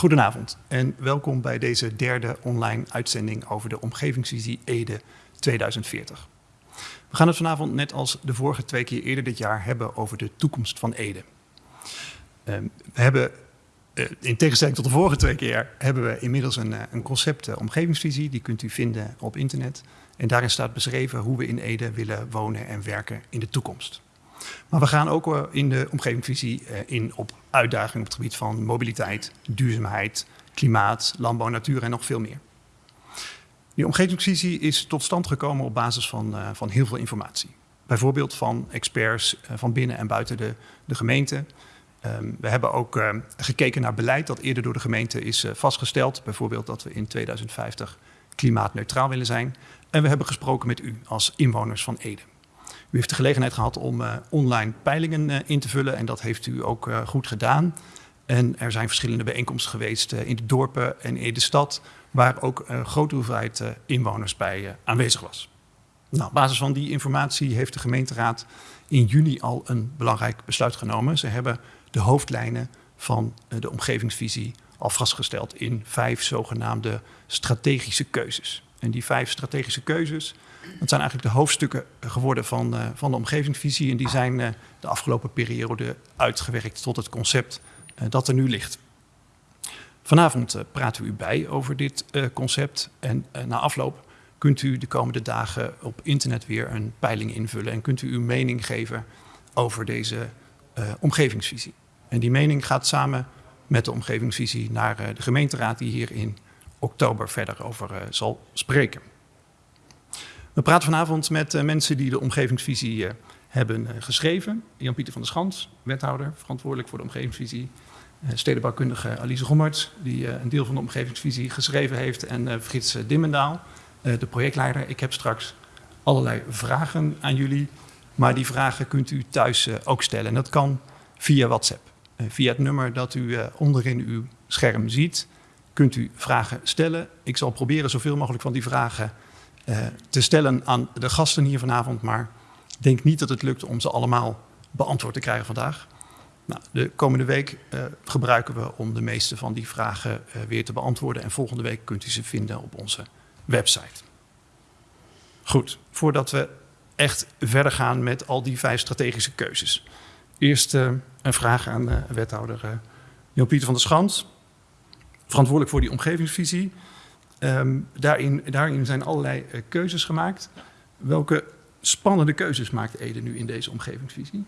Goedenavond en welkom bij deze derde online uitzending over de omgevingsvisie Ede 2040. We gaan het vanavond net als de vorige twee keer eerder dit jaar hebben over de toekomst van Ede. Ehm, we hebben, eh, in tegenstelling tot de vorige twee keer, hebben we inmiddels een, eh, een concept uh, omgevingsvisie. Die kunt u vinden op internet. En daarin staat beschreven hoe we in Ede willen wonen en werken in de toekomst. Maar we gaan ook in de omgevingsvisie in op uitdagingen op het gebied van mobiliteit, duurzaamheid, klimaat, landbouw, natuur en nog veel meer. Die omgevingsvisie is tot stand gekomen op basis van, uh, van heel veel informatie. Bijvoorbeeld van experts van binnen en buiten de, de gemeente. Um, we hebben ook uh, gekeken naar beleid dat eerder door de gemeente is vastgesteld. Bijvoorbeeld dat we in 2050 klimaatneutraal willen zijn. En we hebben gesproken met u als inwoners van Ede. U heeft de gelegenheid gehad om uh, online peilingen uh, in te vullen en dat heeft u ook uh, goed gedaan. En er zijn verschillende bijeenkomsten geweest in de dorpen en in de stad, waar ook een grote hoeveelheid inwoners bij aanwezig was. Nou, op basis van die informatie heeft de gemeenteraad in juni al een belangrijk besluit genomen. Ze hebben de hoofdlijnen van de omgevingsvisie al vastgesteld in vijf zogenaamde strategische keuzes. En die vijf strategische keuzes, dat zijn eigenlijk de hoofdstukken geworden van, uh, van de omgevingsvisie. En die zijn uh, de afgelopen periode uitgewerkt tot het concept uh, dat er nu ligt. Vanavond praten we u bij over dit concept. En na afloop kunt u de komende dagen op internet weer een peiling invullen. En kunt u uw mening geven over deze omgevingsvisie. En die mening gaat samen met de omgevingsvisie naar de gemeenteraad die hier in oktober verder over zal spreken. We praten vanavond met uh, mensen die de omgevingsvisie uh, hebben uh, geschreven. Jan-Pieter van der Schans, wethouder, verantwoordelijk voor de omgevingsvisie. stedenbouwkundige Alice Rommerts, die een deel van de omgevingsvisie geschreven heeft. En Frits Dimmendaal, de projectleider. Ik heb straks allerlei vragen aan jullie. Maar die vragen kunt u thuis ook stellen. En dat kan via WhatsApp. via het nummer dat u onderin uw scherm ziet, kunt u vragen stellen. Ik zal proberen zoveel mogelijk van die vragen te stellen aan de gasten hier vanavond. Maar ik denk niet dat het lukt om ze allemaal beantwoord te krijgen vandaag. Nou, de komende week uh, gebruiken we om de meeste van die vragen uh, weer te beantwoorden. En volgende week kunt u ze vinden op onze website. Goed, voordat we echt verder gaan met al die vijf strategische keuzes. Eerst een vraag aan wethouder Jan-Pieter van der Schans. Verantwoordelijk voor die omgevingsvisie. Um, daarin, daarin, zijn allerlei uh, keuzes gemaakt. Welke spannende keuzes maakt Ede nu in deze omgevingsvisie?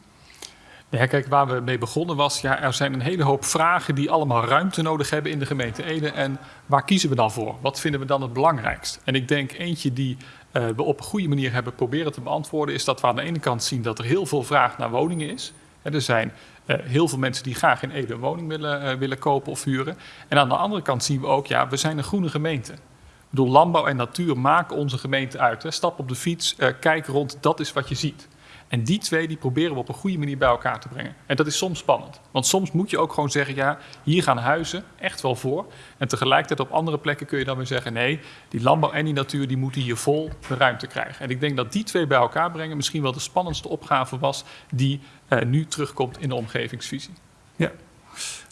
Ja, kijk, waar we mee begonnen was, ja, er zijn een hele hoop vragen die allemaal ruimte nodig hebben in de gemeente Ede. En waar kiezen we dan voor? Wat vinden we dan het belangrijkst? En ik denk eentje die uh, we op een goede manier hebben proberen te beantwoorden, is dat we aan de ene kant zien dat er heel veel vraag naar woningen is. er zijn uh, heel veel mensen die graag in Ede een woning willen, uh, willen kopen of huren. En aan de andere kant zien we ook, ja, we zijn een groene gemeente. Ik bedoel, landbouw en natuur maken onze gemeente uit. Hè. Stap op de fiets, uh, kijk rond, dat is wat je ziet. En die twee die proberen we op een goede manier bij elkaar te brengen. En dat is soms spannend. Want soms moet je ook gewoon zeggen, ja, hier gaan huizen echt wel voor. En tegelijkertijd op andere plekken kun je dan weer zeggen, nee, die landbouw en die natuur die moeten hier vol de ruimte krijgen. En ik denk dat die twee bij elkaar brengen misschien wel de spannendste opgave was die nu terugkomt in de omgevingsvisie. Ja,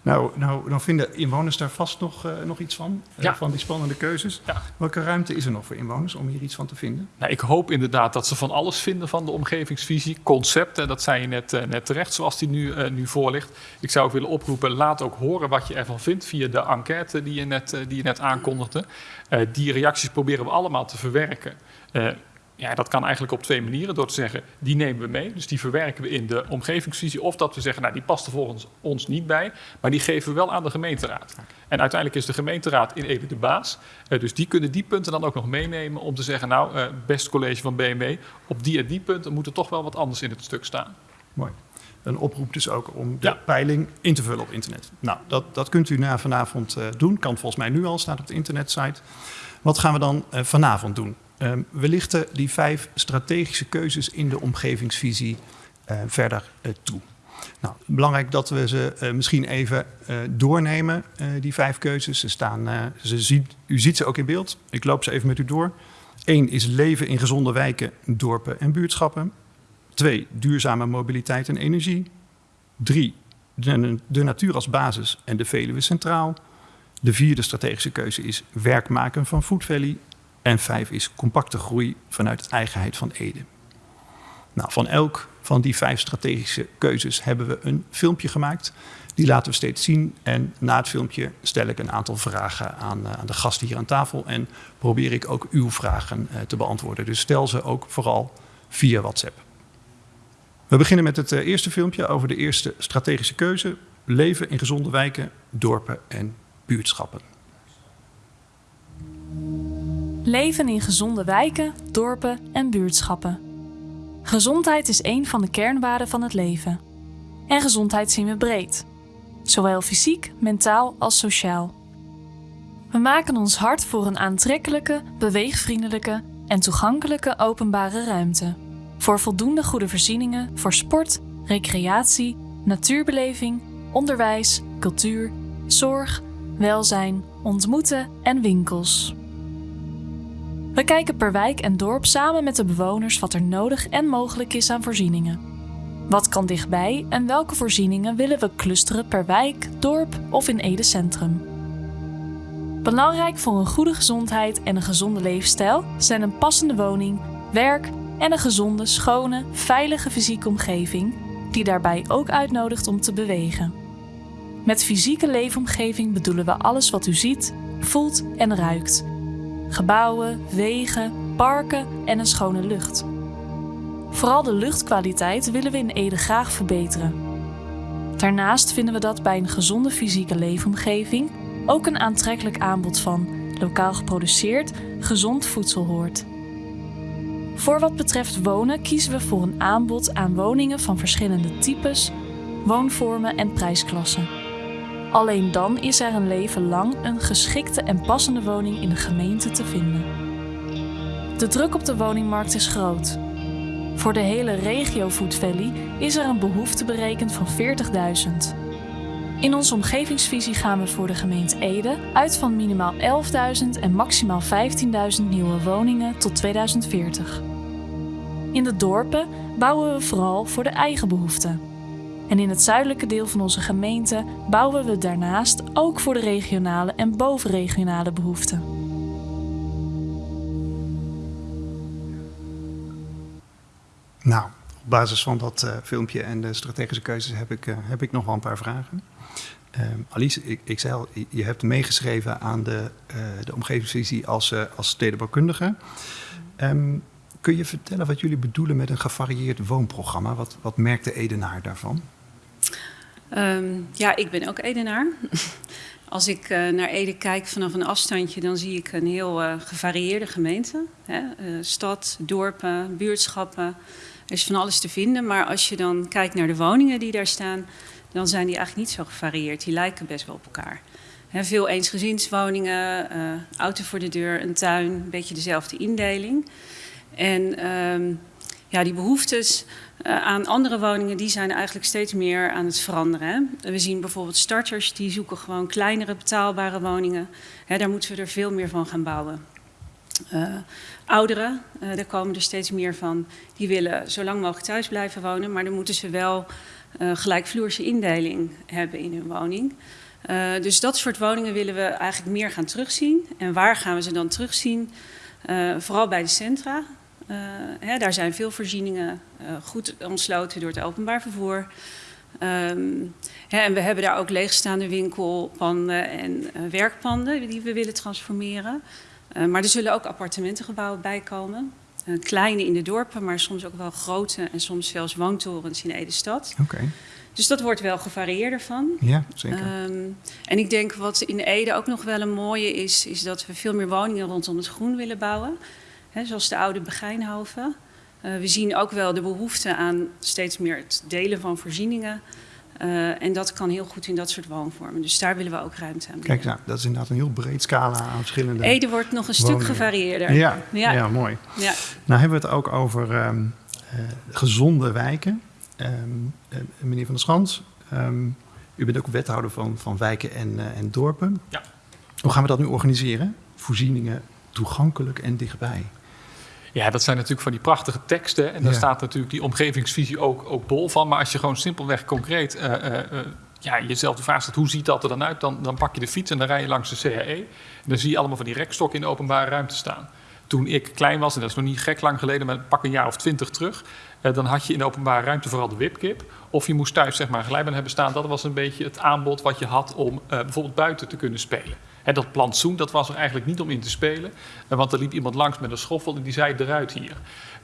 nou, nou, dan vinden inwoners daar vast nog, uh, nog iets van, uh, ja. van die spannende keuzes. Ja. Welke ruimte is er nog voor inwoners om hier iets van te vinden? Nou, ik hoop inderdaad dat ze van alles vinden van de omgevingsvisie. Concepten, dat zei je net, uh, net terecht zoals die nu, nu voor ligt. Ik zou ook willen oproepen, laat ook horen wat je ervan vindt via de enquête die je net, die je net aankondigde. die reacties proberen we allemaal te verwerken. Ja, dat kan eigenlijk op twee manieren. Door te zeggen, die nemen we mee. Dus die verwerken we in de omgevingsvisie. Of dat we zeggen, nou die past er volgens ons niet bij. Maar die geven we wel aan de gemeenteraad. En uiteindelijk is de gemeenteraad in Ede de baas. Uh, dus die kunnen die punten dan ook nog meenemen om te zeggen, nou uh, best college van BMW. Op die en die punten moet er toch wel wat anders in het stuk staan. Mooi. Een oproep dus ook om de ja. peiling in te vullen op internet. Nou, dat, dat kunt u na vanavond uh, doen. Kan volgens mij nu al, staat op de internetsite. Wat gaan we dan vanavond doen? Um, we lichten die vijf strategische keuzes in de omgevingsvisie uh, verder uh, toe. Nou, belangrijk dat we ze uh, misschien even doornemen, die vijf keuzes. Ze staan, ze ziet, u ziet ze ook in beeld. Ik loop ze even met u door. Eén is leven in gezonde wijken, dorpen en buurtschappen. Twee, duurzame mobiliteit en energie. Drie, de, de natuur als basis en de Veluwe centraal. De vierde strategische keuze is werk maken van Food Valley. En vijf is compacte groei vanuit eigenheid van Ede. Nou, van elk van die vijf strategische keuzes hebben we een filmpje gemaakt. Die laten we steeds zien. En na het filmpje stel ik een aantal vragen aan, aan de gasten hier aan tafel. En probeer ik ook uw vragen te beantwoorden. Dus stel ze ook vooral via WhatsApp. We beginnen met het eerste filmpje over de eerste strategische keuze. Leven in gezonde wijken, dorpen en buurtschappen. Leven in gezonde wijken, dorpen en buurtschappen. Gezondheid is een van de kernwaarden van het leven. En gezondheid zien we breed, zowel fysiek, mentaal als sociaal. We maken ons hard voor een aantrekkelijke, beweegvriendelijke en toegankelijke openbare ruimte. Voor voldoende goede voorzieningen voor sport, recreatie, natuurbeleving, onderwijs, cultuur, zorg, welzijn, ontmoeten en winkels. We kijken per wijk en dorp samen met de bewoners wat er nodig en mogelijk is aan voorzieningen. Wat kan dichtbij en welke voorzieningen willen we clusteren per wijk, dorp of in Ede Centrum? Belangrijk voor een goede gezondheid en een gezonde leefstijl zijn een passende woning, werk en een gezonde, schone, veilige fysieke omgeving die daarbij ook uitnodigt om te bewegen. Met fysieke leefomgeving bedoelen we alles wat u ziet, voelt en ruikt. Gebouwen, wegen, parken en een schone lucht. Vooral de luchtkwaliteit willen we in Ede graag verbeteren. Daarnaast vinden we dat bij een gezonde fysieke leefomgeving ook een aantrekkelijk aanbod van lokaal geproduceerd, gezond voedsel hoort. Voor wat betreft wonen kiezen we voor een aanbod aan woningen van verschillende types, woonvormen en prijsklassen. Alleen dan is er een leven lang een geschikte en passende woning in de gemeente te vinden. De druk op de woningmarkt is groot. Voor de hele regio Food Valley is er een behoefte berekend van 40.000. In onze omgevingsvisie gaan we voor de gemeente Ede uit van minimaal 11.000 en maximaal 15.000 nieuwe woningen tot 2040. In de dorpen bouwen we vooral voor de eigen behoeften. En in het zuidelijke deel van onze gemeente bouwen we daarnaast ook voor de regionale en bovenregionale behoeften. Nou, op basis van dat uh, filmpje en de strategische keuzes heb ik, uh, heb ik nog wel een paar vragen. Uh, Alice, ik, ik, zei al, je hebt meegeschreven aan de, de omgevingsvisie als, als stedenbouwkundige. Um, kun je vertellen wat jullie bedoelen met een gevarieerd woonprogramma? Wat, wat merkt de Edenaar daarvan? Um, ja, ik ben ook Edenaar. Als ik uh, naar Ede kijk vanaf een afstandje, dan zie ik een heel uh, gevarieerde gemeente. Hè? Uh, stad, dorpen, buurtschappen. Er is van alles te vinden. Maar als je dan kijkt naar de woningen die daar staan, dan zijn die eigenlijk niet zo gevarieerd. Die lijken best wel op elkaar. He, veel eensgezinswoningen, auto voor de deur, een tuin, een beetje dezelfde indeling. En um, ja, die behoeftes uh, aan andere woningen, die zijn eigenlijk steeds meer aan het veranderen. Hè. We zien bijvoorbeeld starters, die zoeken gewoon kleinere betaalbare woningen. Hè, daar moeten we er veel meer van gaan bouwen. Uh, ouderen, uh, daar komen er steeds meer van, die willen zo lang mogelijk thuis blijven wonen, maar dan moeten ze wel gelijkvloerse indeling hebben in hun woning. dus dat soort woningen willen we eigenlijk meer gaan terugzien. En waar gaan we ze dan terugzien? vooral bij de centra. Uh, hè, daar zijn veel voorzieningen uh, goed ontsloten door het openbaar vervoer. Um, hè, en we hebben daar ook leegstaande winkelpanden en uh, werkpanden die we willen transformeren. maar er zullen ook appartementengebouwen bij komen. kleine in de dorpen, maar soms ook wel grote en soms zelfs woontorens in Ede-stad. Okay. Dus dat wordt wel gevarieerder van. Ja, zeker. Um, en ik denk wat in Ede ook nog wel een mooie is, is dat we veel meer woningen rondom het groen willen bouwen. He, zoals de oude Begijnhoven. Uh, we zien ook wel de behoefte aan steeds meer het delen van voorzieningen. Uh, en dat kan heel goed in dat soort woonvormen. Dus daar willen we ook ruimte aan bieden. Kijk, nou, dat is inderdaad een heel breed scala aan verschillende Ede wordt nog een woningen. stuk gevarieerder. Ja, ja. ja mooi. Ja. Nou hebben we het ook over um, uh, gezonde wijken. Um, meneer Van der Schans, um, u bent ook wethouder van, van wijken en, en dorpen. Ja. Hoe gaan we dat nu organiseren? Voorzieningen toegankelijk en dichtbij. Ja, dat zijn natuurlijk van die prachtige teksten. En daar ja. staat natuurlijk die omgevingsvisie ook, ook bol van. Maar als je gewoon simpelweg concreet uh, uh, ja, jezelf de vraag stelt, hoe ziet dat er dan uit? Dan, dan pak je de fiets en dan rij je langs de CAE. En dan zie je allemaal van die rekstokken in de openbare ruimte staan. Toen ik klein was, en dat is nog niet gek lang geleden, maar pak een jaar of twintig terug... Eh, dan had je in de openbare ruimte vooral de wipkip. Of je moest thuis zeg maar, een glijbaan hebben staan. Dat was een beetje het aanbod wat je had om bijvoorbeeld buiten te kunnen spelen. En dat plantsoen, dat was er eigenlijk niet om in te spelen. Uh, want er liep iemand langs met een schoffel en die zei eruit hier.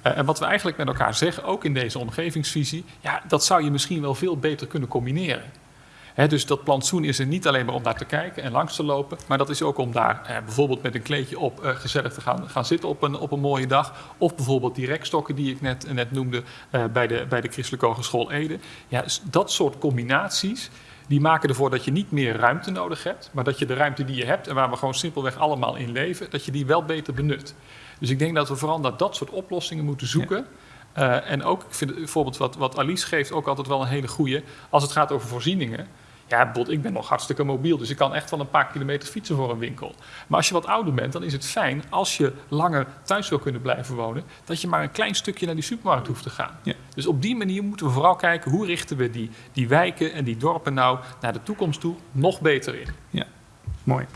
en wat we eigenlijk met elkaar zeggen, ook in deze omgevingsvisie... ja, dat zou je misschien wel veel beter kunnen combineren dus dat plantsoen is er niet alleen maar om naar te kijken en langs te lopen, maar dat is ook om daar eh, bijvoorbeeld met een kleedje op eh, gezellig te gaan, gaan zitten op een, op een mooie dag. Of bijvoorbeeld die rekstokken die ik net, net noemde eh, bij, de, bij de Christelijke Hogeschool Ede. Ja, dat soort combinaties, die maken ervoor dat je niet meer ruimte nodig hebt, maar dat je de ruimte die je hebt en waar we gewoon simpelweg allemaal in leven, dat je die wel beter benut. Dus ik denk dat we vooral naar dat soort oplossingen moeten zoeken. Uh, en ook, ik vind bijvoorbeeld wat, wat Alice geeft ook altijd wel een hele goede. Als het gaat over voorzieningen. Ja, ik ben nog hartstikke mobiel, dus ik kan echt wel een paar kilometer fietsen voor een winkel. Maar als je wat ouder bent, dan is het fijn als je langer thuis wil kunnen blijven wonen, dat je maar een klein stukje naar die supermarkt hoeft te gaan. Ja. Dus op die manier moeten we vooral kijken hoe richten we die, die wijken en die dorpen nou naar de toekomst toe nog beter in. Ja, mooi.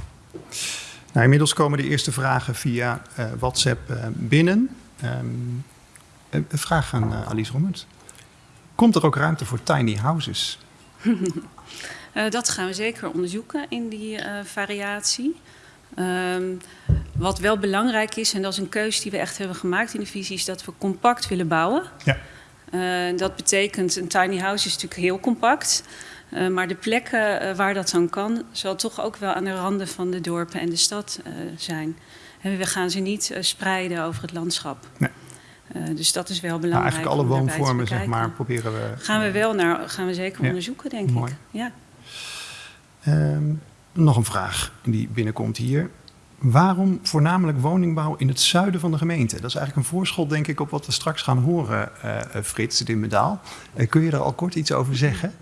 Nou, inmiddels komen de eerste vragen via uh, WhatsApp uh, binnen. Um, een vraag aan uh, Alice Rommert. Komt er ook ruimte voor tiny houses? Uh, dat gaan we zeker onderzoeken in die uh, variatie. Um, wat wel belangrijk is, en dat is een keuze die we echt hebben gemaakt in de visie, is dat we compact willen bouwen. Ja. Uh, dat betekent, een tiny house is natuurlijk heel compact. maar de plekken waar dat dan kan, zal toch ook wel aan de randen van de dorpen en de stad zijn. En we gaan ze niet spreiden over het landschap. Nee. Dus dat is wel belangrijk. Maar eigenlijk alle woonvormen, zeg maar, proberen we. Gaan we wel naar, gaan we zeker onderzoeken, denk Mooi. ik. Ja. Um, nog een vraag die binnenkomt hier. Waarom voornamelijk woningbouw in het zuiden van de gemeente? Dat is eigenlijk een voorschot, denk ik, op wat we straks gaan horen, uh, Frits Dimmendaal. Uh, kun je daar al kort iets over zeggen?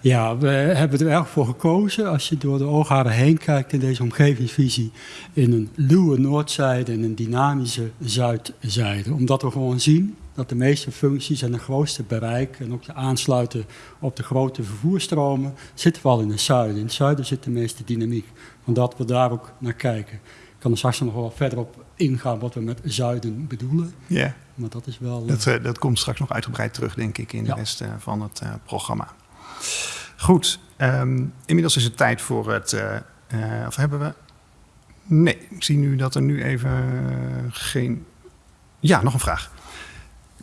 Ja, we hebben er erg voor gekozen, als je door de oogharen heen kijkt in deze omgevingsvisie, in een luwe noordzijde en een dynamische zuidzijde. Omdat we gewoon zien dat de meeste functies en de grootste bereik en ook de aansluiten op de grote vervoerstromen zitten wel in het zuiden. In het zuiden zit de meeste dynamiek, omdat we daar ook naar kijken. Ik kan er straks nog wel verder op ingaan wat we met zuiden bedoelen. Ja. Maar dat is wel... Dat, uh, dat komt straks nog uitgebreid terug, denk ik, in de rest uh, van het uh, programma. Goed, um, inmiddels is het tijd voor het... of hebben we... Nee, ik zie nu dat er nu even geen... Ja, nog een vraag.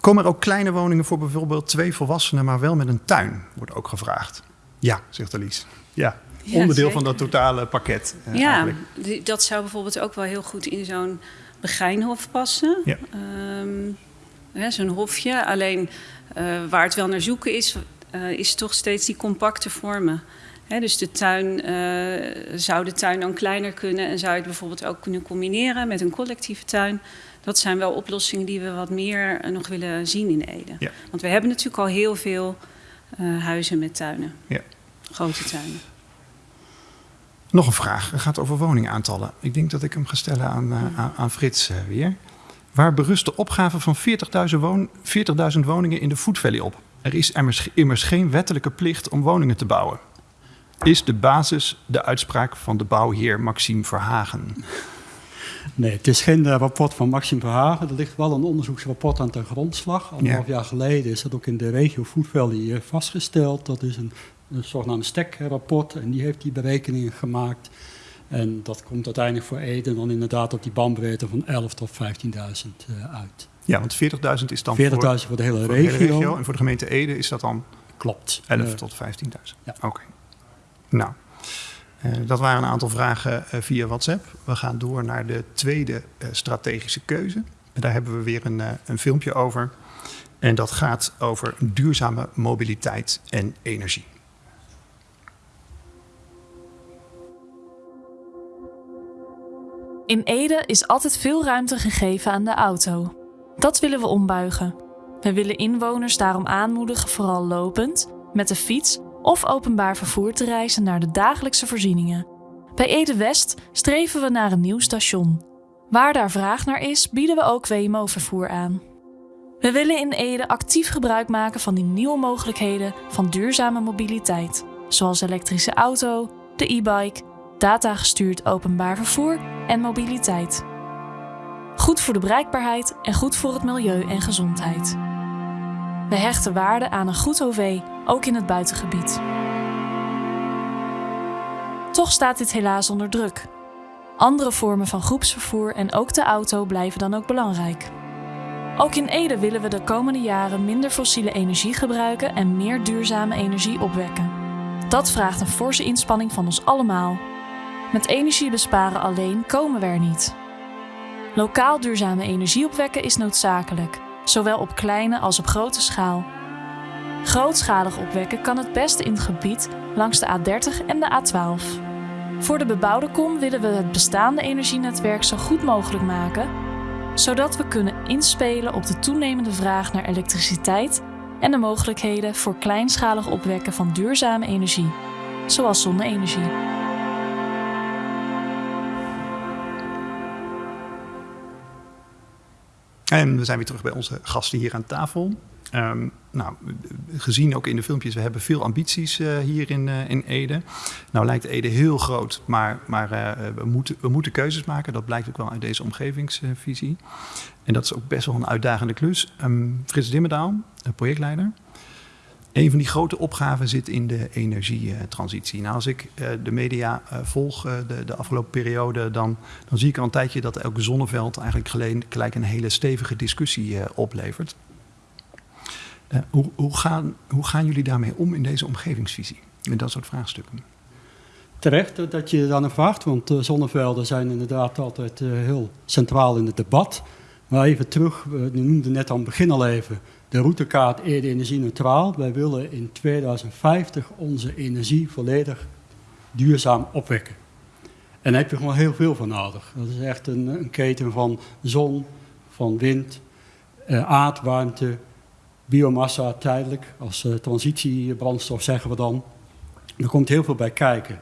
Komen er ook kleine woningen voor bijvoorbeeld twee volwassenen, maar wel met een tuin? Wordt ook gevraagd. Ja, zegt Alice. Ja, ja onderdeel zeker. van dat totale pakket. Uh, ja, eigenlijk. dat zou bijvoorbeeld ook wel heel goed in zo'n begijnhof passen. Ja. Um, zo'n hofje. Alleen uh, waar het wel naar zoeken is, uh, is toch steeds die compacte vormen. He, dus de tuin, zou de tuin dan kleiner kunnen en zou je het bijvoorbeeld ook kunnen combineren met een collectieve tuin dat zijn wel oplossingen die we wat meer eh, nog willen zien in Ede. Ja. Want we hebben natuurlijk al heel veel uh, huizen met tuinen. Ja. Grote tuinen. Nog een vraag. Het gaat over woningaantallen. Ik denk dat ik hem ga stellen aan, uh, aan, aan, Frits uh, weer. Waar berust de opgave van 40.000 woon, 40 woningen in de Food Valley op? Er is immers, immers geen wettelijke plicht om woningen te bouwen. Is de basis de uitspraak van de bouwheer Maxime Verhagen? Nee, het is geen uh, rapport van Maxime Verhagen. Er ligt wel een onderzoeksrapport aan ten grondslag. Anderhalf ja. jaar geleden is dat ook in de regio Food Valley vastgesteld. Dat is een, een zogenaamde STEC-rapport en die heeft die berekeningen gemaakt. En dat komt uiteindelijk voor Ede dan inderdaad op die bandbreedte van 11 tot 15.000 uh, uit. Ja, want 40.000 is dan 40.000 voor, voor, de hele voor regio. de hele regio. En voor de gemeente Ede is dat dan? Klopt. 11 tot 15.000. Ja. Oké. Okay. Nou, dat waren een aantal vragen uh, via WhatsApp. We gaan door naar de tweede uh, strategische keuze. Daar hebben we weer een, een filmpje over. En dat gaat over duurzame mobiliteit en energie. In Ede is altijd veel ruimte gegeven aan de auto. Dat willen we ombuigen. We willen inwoners daarom aanmoedigen vooral lopend, met de fiets of openbaar vervoer te reizen naar de dagelijkse voorzieningen. Bij Ede West streven we naar een nieuw station. Waar daar vraag naar is, bieden we ook WMO-vervoer aan. We willen in Ede actief gebruik maken van die nieuwe mogelijkheden van duurzame mobiliteit. zoals elektrische auto, de e-bike, datagestuurd openbaar vervoer en mobiliteit. Goed voor de bereikbaarheid en goed voor het milieu en gezondheid. We hechten waarde aan een goed OV, ook in het buitengebied. Toch staat dit helaas onder druk. Andere vormen van groepsvervoer en ook de auto blijven dan ook belangrijk. Ook in Ede willen we de komende jaren minder fossiele energie gebruiken en meer duurzame energie opwekken. Dat vraagt een forse inspanning van ons allemaal. Met energie besparen alleen komen we er niet. Lokaal duurzame energie opwekken is noodzakelijk, zowel op kleine als op grote schaal. Grootschalig opwekken kan het beste in het gebied langs de A30 en de A12. Voor de bebouwde kom willen we het bestaande energienetwerk zo goed mogelijk maken, zodat we kunnen inspelen op de toenemende vraag naar elektriciteit en de mogelijkheden voor kleinschalig opwekken van duurzame energie, zoals zonne-energie. En we zijn weer terug bij onze gasten hier aan tafel. Um, nou, gezien ook in de filmpjes, we hebben veel ambities uh, hier in, uh, in Ede. Nou lijkt Ede heel groot, maar, maar uh, we, moeten, we moeten keuzes maken. Dat blijkt ook wel uit deze omgevingsvisie. En dat is ook best wel een uitdagende klus. Um, Frits Dimmerdaal, projectleider. Een van die grote opgaven zit in de energietransitie. Nou, als ik uh, de media uh, volg uh, de, de, afgelopen periode, dan, dan zie ik al een tijdje dat elke zonneveld eigenlijk gelijk, een hele stevige discussie oplevert. Hoe, hoe, gaan, hoe gaan jullie daarmee om in deze omgevingsvisie, met dat soort vraagstukken? Terecht dat je naar vraagt, want zonnevelden zijn inderdaad altijd heel centraal in het debat. Maar even terug, we noemden net aan het begin al even de routekaart Ede energie neutraal. Wij willen in 2050 onze energie volledig duurzaam opwekken. En daar heb je gewoon heel veel van nodig. Dat is echt een, een keten van zon, van wind, eh, aardwarmte, biomassa tijdelijk, als uh, transitiebrandstof zeggen we dan. Er komt heel veel bij kijken.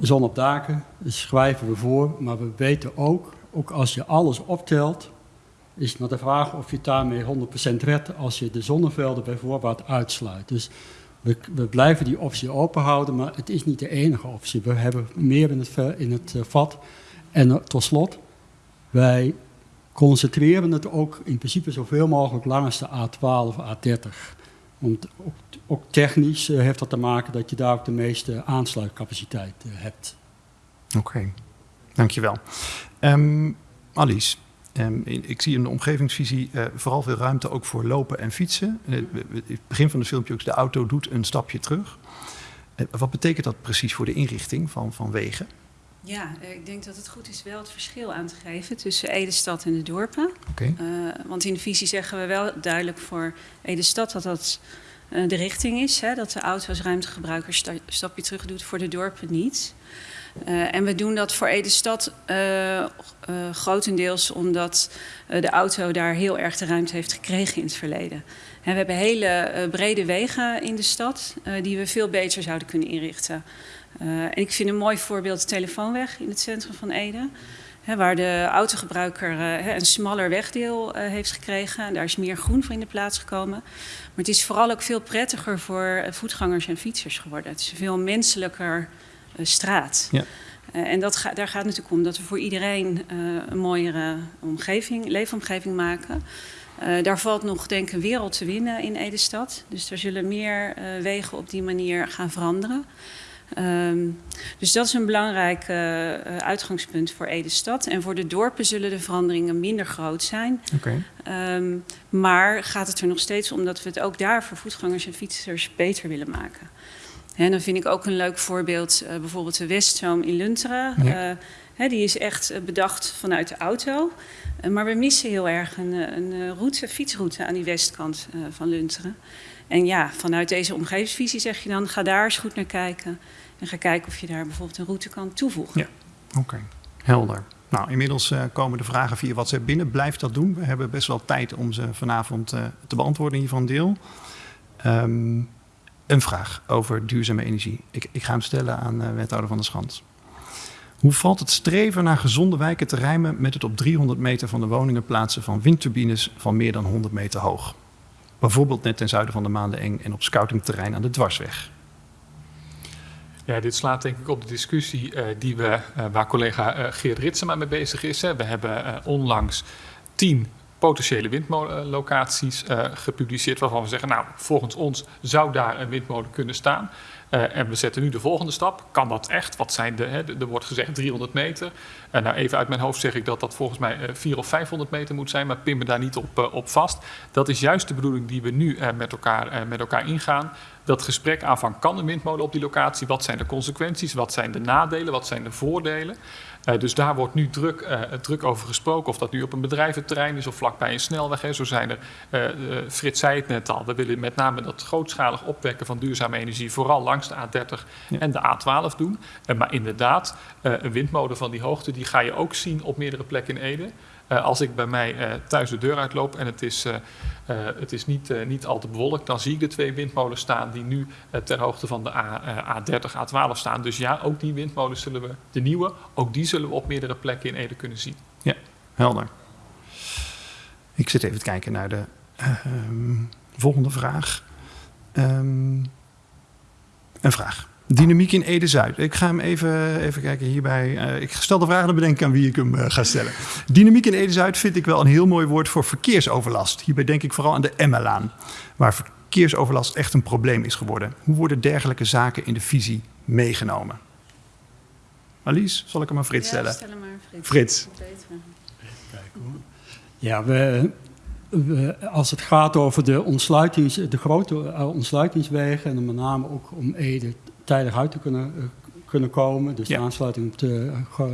Zon op daken, dat schrijven we voor, maar we weten ook, ook als je alles optelt, is maar de vraag of je daarmee 100% redt als je de zonnevelden bijvoorbeeld uitsluit. Dus we, we, blijven die optie open houden, maar het is niet de enige optie. We hebben meer in het, in het uh, vat. En uh, tot slot, wij concentreren het ook in principe zoveel mogelijk langs de A12 of A30. Want ook, technisch uh, heeft dat te maken dat je daar ook de meeste aansluitcapaciteit hebt. Oké, dankjewel. Um, Alice, Um, ik zie in de omgevingsvisie uh, vooral veel ruimte ook voor lopen en fietsen. Uh, het begin van het filmpje ook, de auto doet een stapje terug. Uh, wat betekent dat precies voor de inrichting van, van wegen? Ja, ik denk dat het goed is wel het verschil aan te geven tussen Edestad en de dorpen. Okay. want in de visie zeggen we wel duidelijk voor Edestad dat dat de richting is. Hè, dat de auto als ruimtegebruiker een stapje terug doet, voor de dorpen niet. Uh, en we doen dat voor Ede-stad uh, uh, grotendeels omdat de auto daar heel erg de ruimte heeft gekregen in het verleden. En we hebben hele brede wegen in de stad die we veel beter zouden kunnen inrichten. en ik vind een mooi voorbeeld de telefoonweg in het centrum van Ede. Hè, waar de autogebruiker een smaller wegdeel heeft gekregen. Daar is meer groen voor in de plaats gekomen. Maar het is vooral ook veel prettiger voor voetgangers en fietsers geworden. Het is veel menselijker straat. Ja. Uh, en dat ga, daar gaat het natuurlijk om dat we voor iedereen uh, een mooiere omgeving, leefomgeving maken. Uh, daar valt nog denk ik een wereld te winnen in Edestad. Dus er zullen meer wegen op die manier gaan veranderen. Um, dus dat is een belangrijk uitgangspunt voor Edestad. En voor de dorpen zullen de veranderingen minder groot zijn. Okay. Um, maar gaat het er nog steeds om dat we het ook daar voor voetgangers en fietsers beter willen maken. En dan vind ik ook een leuk voorbeeld, uh, bijvoorbeeld de Weststroom in Lunteren. Ja. Uh, hè, die is echt bedacht vanuit de auto. Uh, maar we missen heel erg een, een route, fietsroute aan die westkant van Lunteren. En ja, vanuit deze omgevingsvisie zeg je dan, ga daar eens goed naar kijken. En ga kijken of je daar bijvoorbeeld een route kan toevoegen. Ja, oké. Okay. Helder. Nou, inmiddels komen de vragen via WhatsApp binnen. Blijf dat doen. We hebben best wel tijd om ze vanavond te beantwoorden, een deel. Um, een vraag over duurzame energie. Ik, ik ga hem stellen aan uh, wethouder van der Schans. Hoe valt het streven naar gezonde wijken te rijmen met het op 300 meter van de woningen plaatsen van windturbines van meer dan 100 meter hoog? Bijvoorbeeld net ten zuiden van de Maandeneng en op scoutingterrein aan de Dwarsweg. Ja, dit slaat denk ik op de discussie uh, die we, uh, waar collega uh, Geert Ritsema mee bezig is. Hè. We hebben onlangs tien potentiële windmolenlocaties gepubliceerd waarvan we zeggen, nou, volgens ons zou daar een windmolen kunnen staan. Uh, en we zetten nu de volgende stap. Kan dat echt? Wat zijn de, hè, er wordt gezegd 300 meter. Uh, nou, even uit mijn hoofd zeg ik dat dat volgens mij uh, 400 of 500 meter moet zijn, maar pin me daar niet op, op vast. Dat is juist de bedoeling die we nu met, elkaar, met elkaar ingaan. Dat gesprek aan van kan een windmolen op die locatie? Wat zijn de consequenties? Wat zijn de nadelen? Wat zijn de voordelen? Uh, dus daar wordt nu druk, uh, druk over gesproken. Of dat nu op een bedrijventerrein is of vlakbij een snelweg. Hè. Zo zijn er, uh, Frits zei het net al, we willen met name dat grootschalig opwekken van duurzame energie vooral langs de A30 ja. en de A12 doen. maar inderdaad, een windmolen van die hoogte die ga je ook zien op meerdere plekken in Ede. Uh, als ik bij mij uh, thuis de deur uitloop en het is, uh, het is niet, niet al te bewolkt, dan zie ik de twee windmolens staan die nu ter hoogte van de A, A30, A12 staan. Dus ja, ook die windmolens zullen we, de nieuwe, ook die zullen we op meerdere plekken in Ede kunnen zien. Ja, helder. Ik zit even te kijken naar de ehm, volgende vraag. Um, een vraag. Dynamiek in Ede-Zuid. Ik ga hem even, even kijken hierbij. Uh, ik stel de vraag en dan bedenk aan wie ik hem uh, ga stellen. Dynamiek in Ede-Zuid vind ik wel een heel mooi woord voor verkeersoverlast. Hierbij denk ik vooral aan de Emmelaan, waar verkeersoverlast echt een probleem is geworden. Hoe worden dergelijke zaken in de visie meegenomen? Alice, zal ik hem aan Frits stellen? Ja, stel hem maar Frits. Frits. Ja, we, we, als het gaat over de, ontsluitings, de grote uh, ontsluitingswegen... en met name ook om Ede tijdig uit te kunnen, uh, kunnen komen. Dus ja. de aansluiting op de,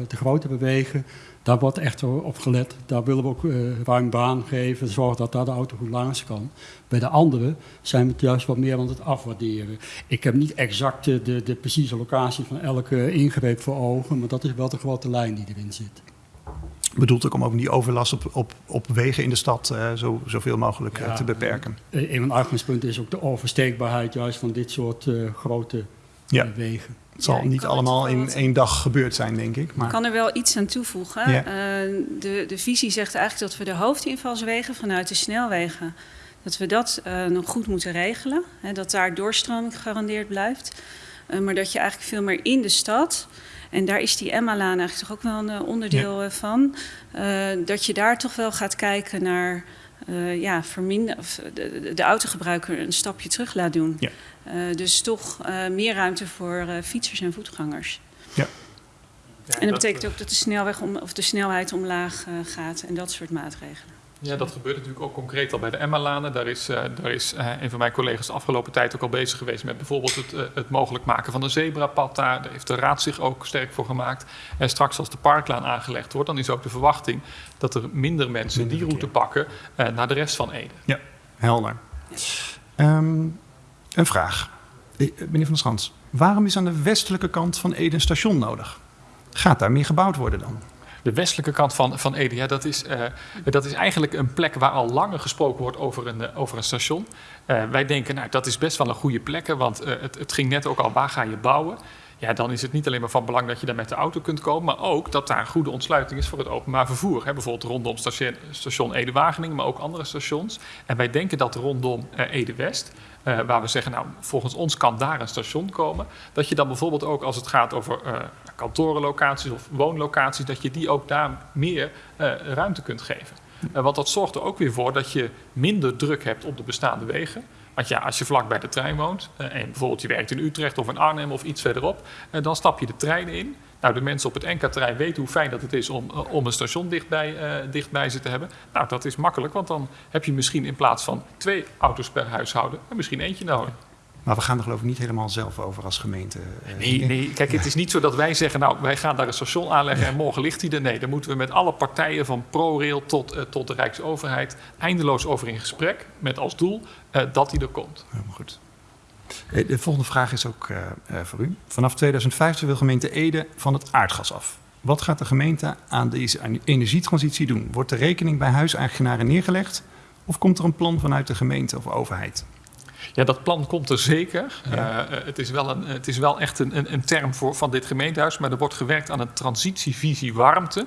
de grote wegen. Daar wordt echt op gelet. Daar willen we ook uh, ruim baan geven. Zorgen dat daar de auto goed langs kan. Bij de andere zijn we het juist wat meer aan het afwaarderen. Ik heb niet exact de, de, de precieze locatie van elke ingreep voor ogen. Maar dat is wel de grote lijn die erin zit bedoelt ook om ook die overlast op, op, op wegen in de stad uh, zo, zoveel mogelijk ja, uh, te beperken. Een van de uitgangspunten is ook de oversteekbaarheid juist van dit soort uh, grote ja. wegen. Het zal ja, niet allemaal in één dag gebeurd zijn, denk ik. Maar... Ik kan er wel iets aan toevoegen. Ja. de, de visie zegt eigenlijk dat we de hoofdinvalswegen vanuit de snelwegen... dat we dat nog goed moeten regelen. Hè, dat daar doorstroming gegarandeerd blijft. maar dat je eigenlijk veel meer in de stad... En daar is die Emma-laan eigenlijk toch ook wel een onderdeel ja. van. Uh, dat je daar toch wel gaat kijken naar uh, ja, verminder, of de, de, autogebruiker een stapje terug laat doen. Ja. dus toch meer ruimte voor fietsers en voetgangers. Ja. ja en dat betekent ook dat de, snelweg om, of de snelheid omlaag gaat en dat soort maatregelen. Ja, dat gebeurt natuurlijk ook concreet al bij de Emma-lanen. Daar is, uh, daar is uh, een van mijn collega's de afgelopen tijd ook al bezig geweest met bijvoorbeeld het, uh, het mogelijk maken van een zebrapad daar. Daar heeft de Raad zich ook sterk voor gemaakt. En straks als de parklaan aangelegd wordt, dan is ook de verwachting dat er minder mensen minder die route pakken naar de rest van Ede. Ja, helder. Um, een vraag. Meneer Van der Schans, waarom is aan de westelijke kant van Ede een station nodig? Gaat daar meer gebouwd worden dan? De westelijke kant van, van Ede, dat, is, uh, dat is eigenlijk een plek waar al langer gesproken wordt over een, uh, over een station. Uh, wij denken, nou, dat is best wel een goede plek, want het, het ging net ook al, waar ga je bouwen? Ja, dan is het niet alleen maar van belang dat je daar met de auto kunt komen, maar ook dat daar een goede ontsluiting is voor het openbaar vervoer. Bijvoorbeeld rondom station, station Ede-Wageningen, maar ook andere stations. En wij denken dat rondom Ede-West, uh, waar we zeggen, nou, volgens ons kan daar een station komen. Dat je dan bijvoorbeeld ook als het gaat over uh, kantorenlocaties of woonlocaties, dat je die ook daar meer ruimte kunt geven. want dat zorgt er ook weer voor dat je minder druk hebt op de bestaande wegen. Want ja, als je vlak bij de trein woont en bijvoorbeeld je werkt in Utrecht of in Arnhem of iets verderop, dan stap je de trein in. Nou, de mensen op het NK-terrein weten hoe fijn dat het is om, om een station dichtbij, uh, dichtbij ze te hebben. Nou, dat is makkelijk, want dan heb je misschien in plaats van twee auto's per huishouden, misschien eentje nodig. Maar we gaan er geloof ik niet helemaal zelf over als gemeente. Nee, nee, kijk, het is niet zo dat wij zeggen, nou, wij gaan daar een station aanleggen en morgen ligt hij er. Nee, daar moeten we met alle partijen van ProRail tot, uh, tot de Rijksoverheid eindeloos over in gesprek. Met als doel dat hij er komt. Helemaal goed. De volgende vraag is ook uh, voor u. Vanaf 2050 wil gemeente Ede van het aardgas af. Wat gaat de gemeente aan deze energietransitie doen? Wordt de rekening bij huiseigenaren neergelegd? Of komt er een plan vanuit de gemeente of overheid? Ja, dat plan komt er zeker. Ja. Uh, het, is wel een, het is wel echt een, een, een, term voor, van dit gemeentehuis, maar er wordt gewerkt aan een transitievisie warmte.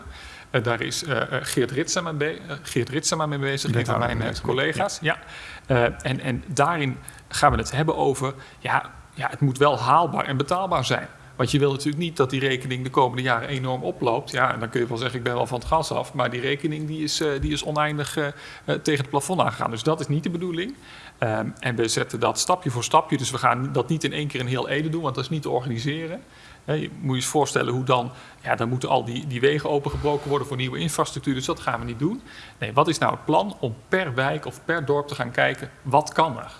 Uh, daar is uh, Geert, Ritsema mee, Geert Ritsema mee bezig, een van mijn collega's. Ja. ja. en, en daarin gaan we het hebben over ja, ja, het moet wel haalbaar en betaalbaar zijn. Want je wil natuurlijk niet dat die rekening de komende jaren enorm oploopt. Ja, en dan kun je wel zeggen, ik ben wel van het gas af. Maar die rekening die is, die is oneindig tegen het plafond aangegaan. Dus dat is niet de bedoeling. Um, en we zetten dat stapje voor stapje. Dus we gaan dat niet in één keer in heel Ede doen, want dat is niet te organiseren. Je moet je eens voorstellen hoe dan, ja, dan moeten al die, die wegen opengebroken worden voor nieuwe infrastructuur. Dus dat gaan we niet doen. Nee, wat is nou het plan om per wijk of per dorp te gaan kijken, wat kan er?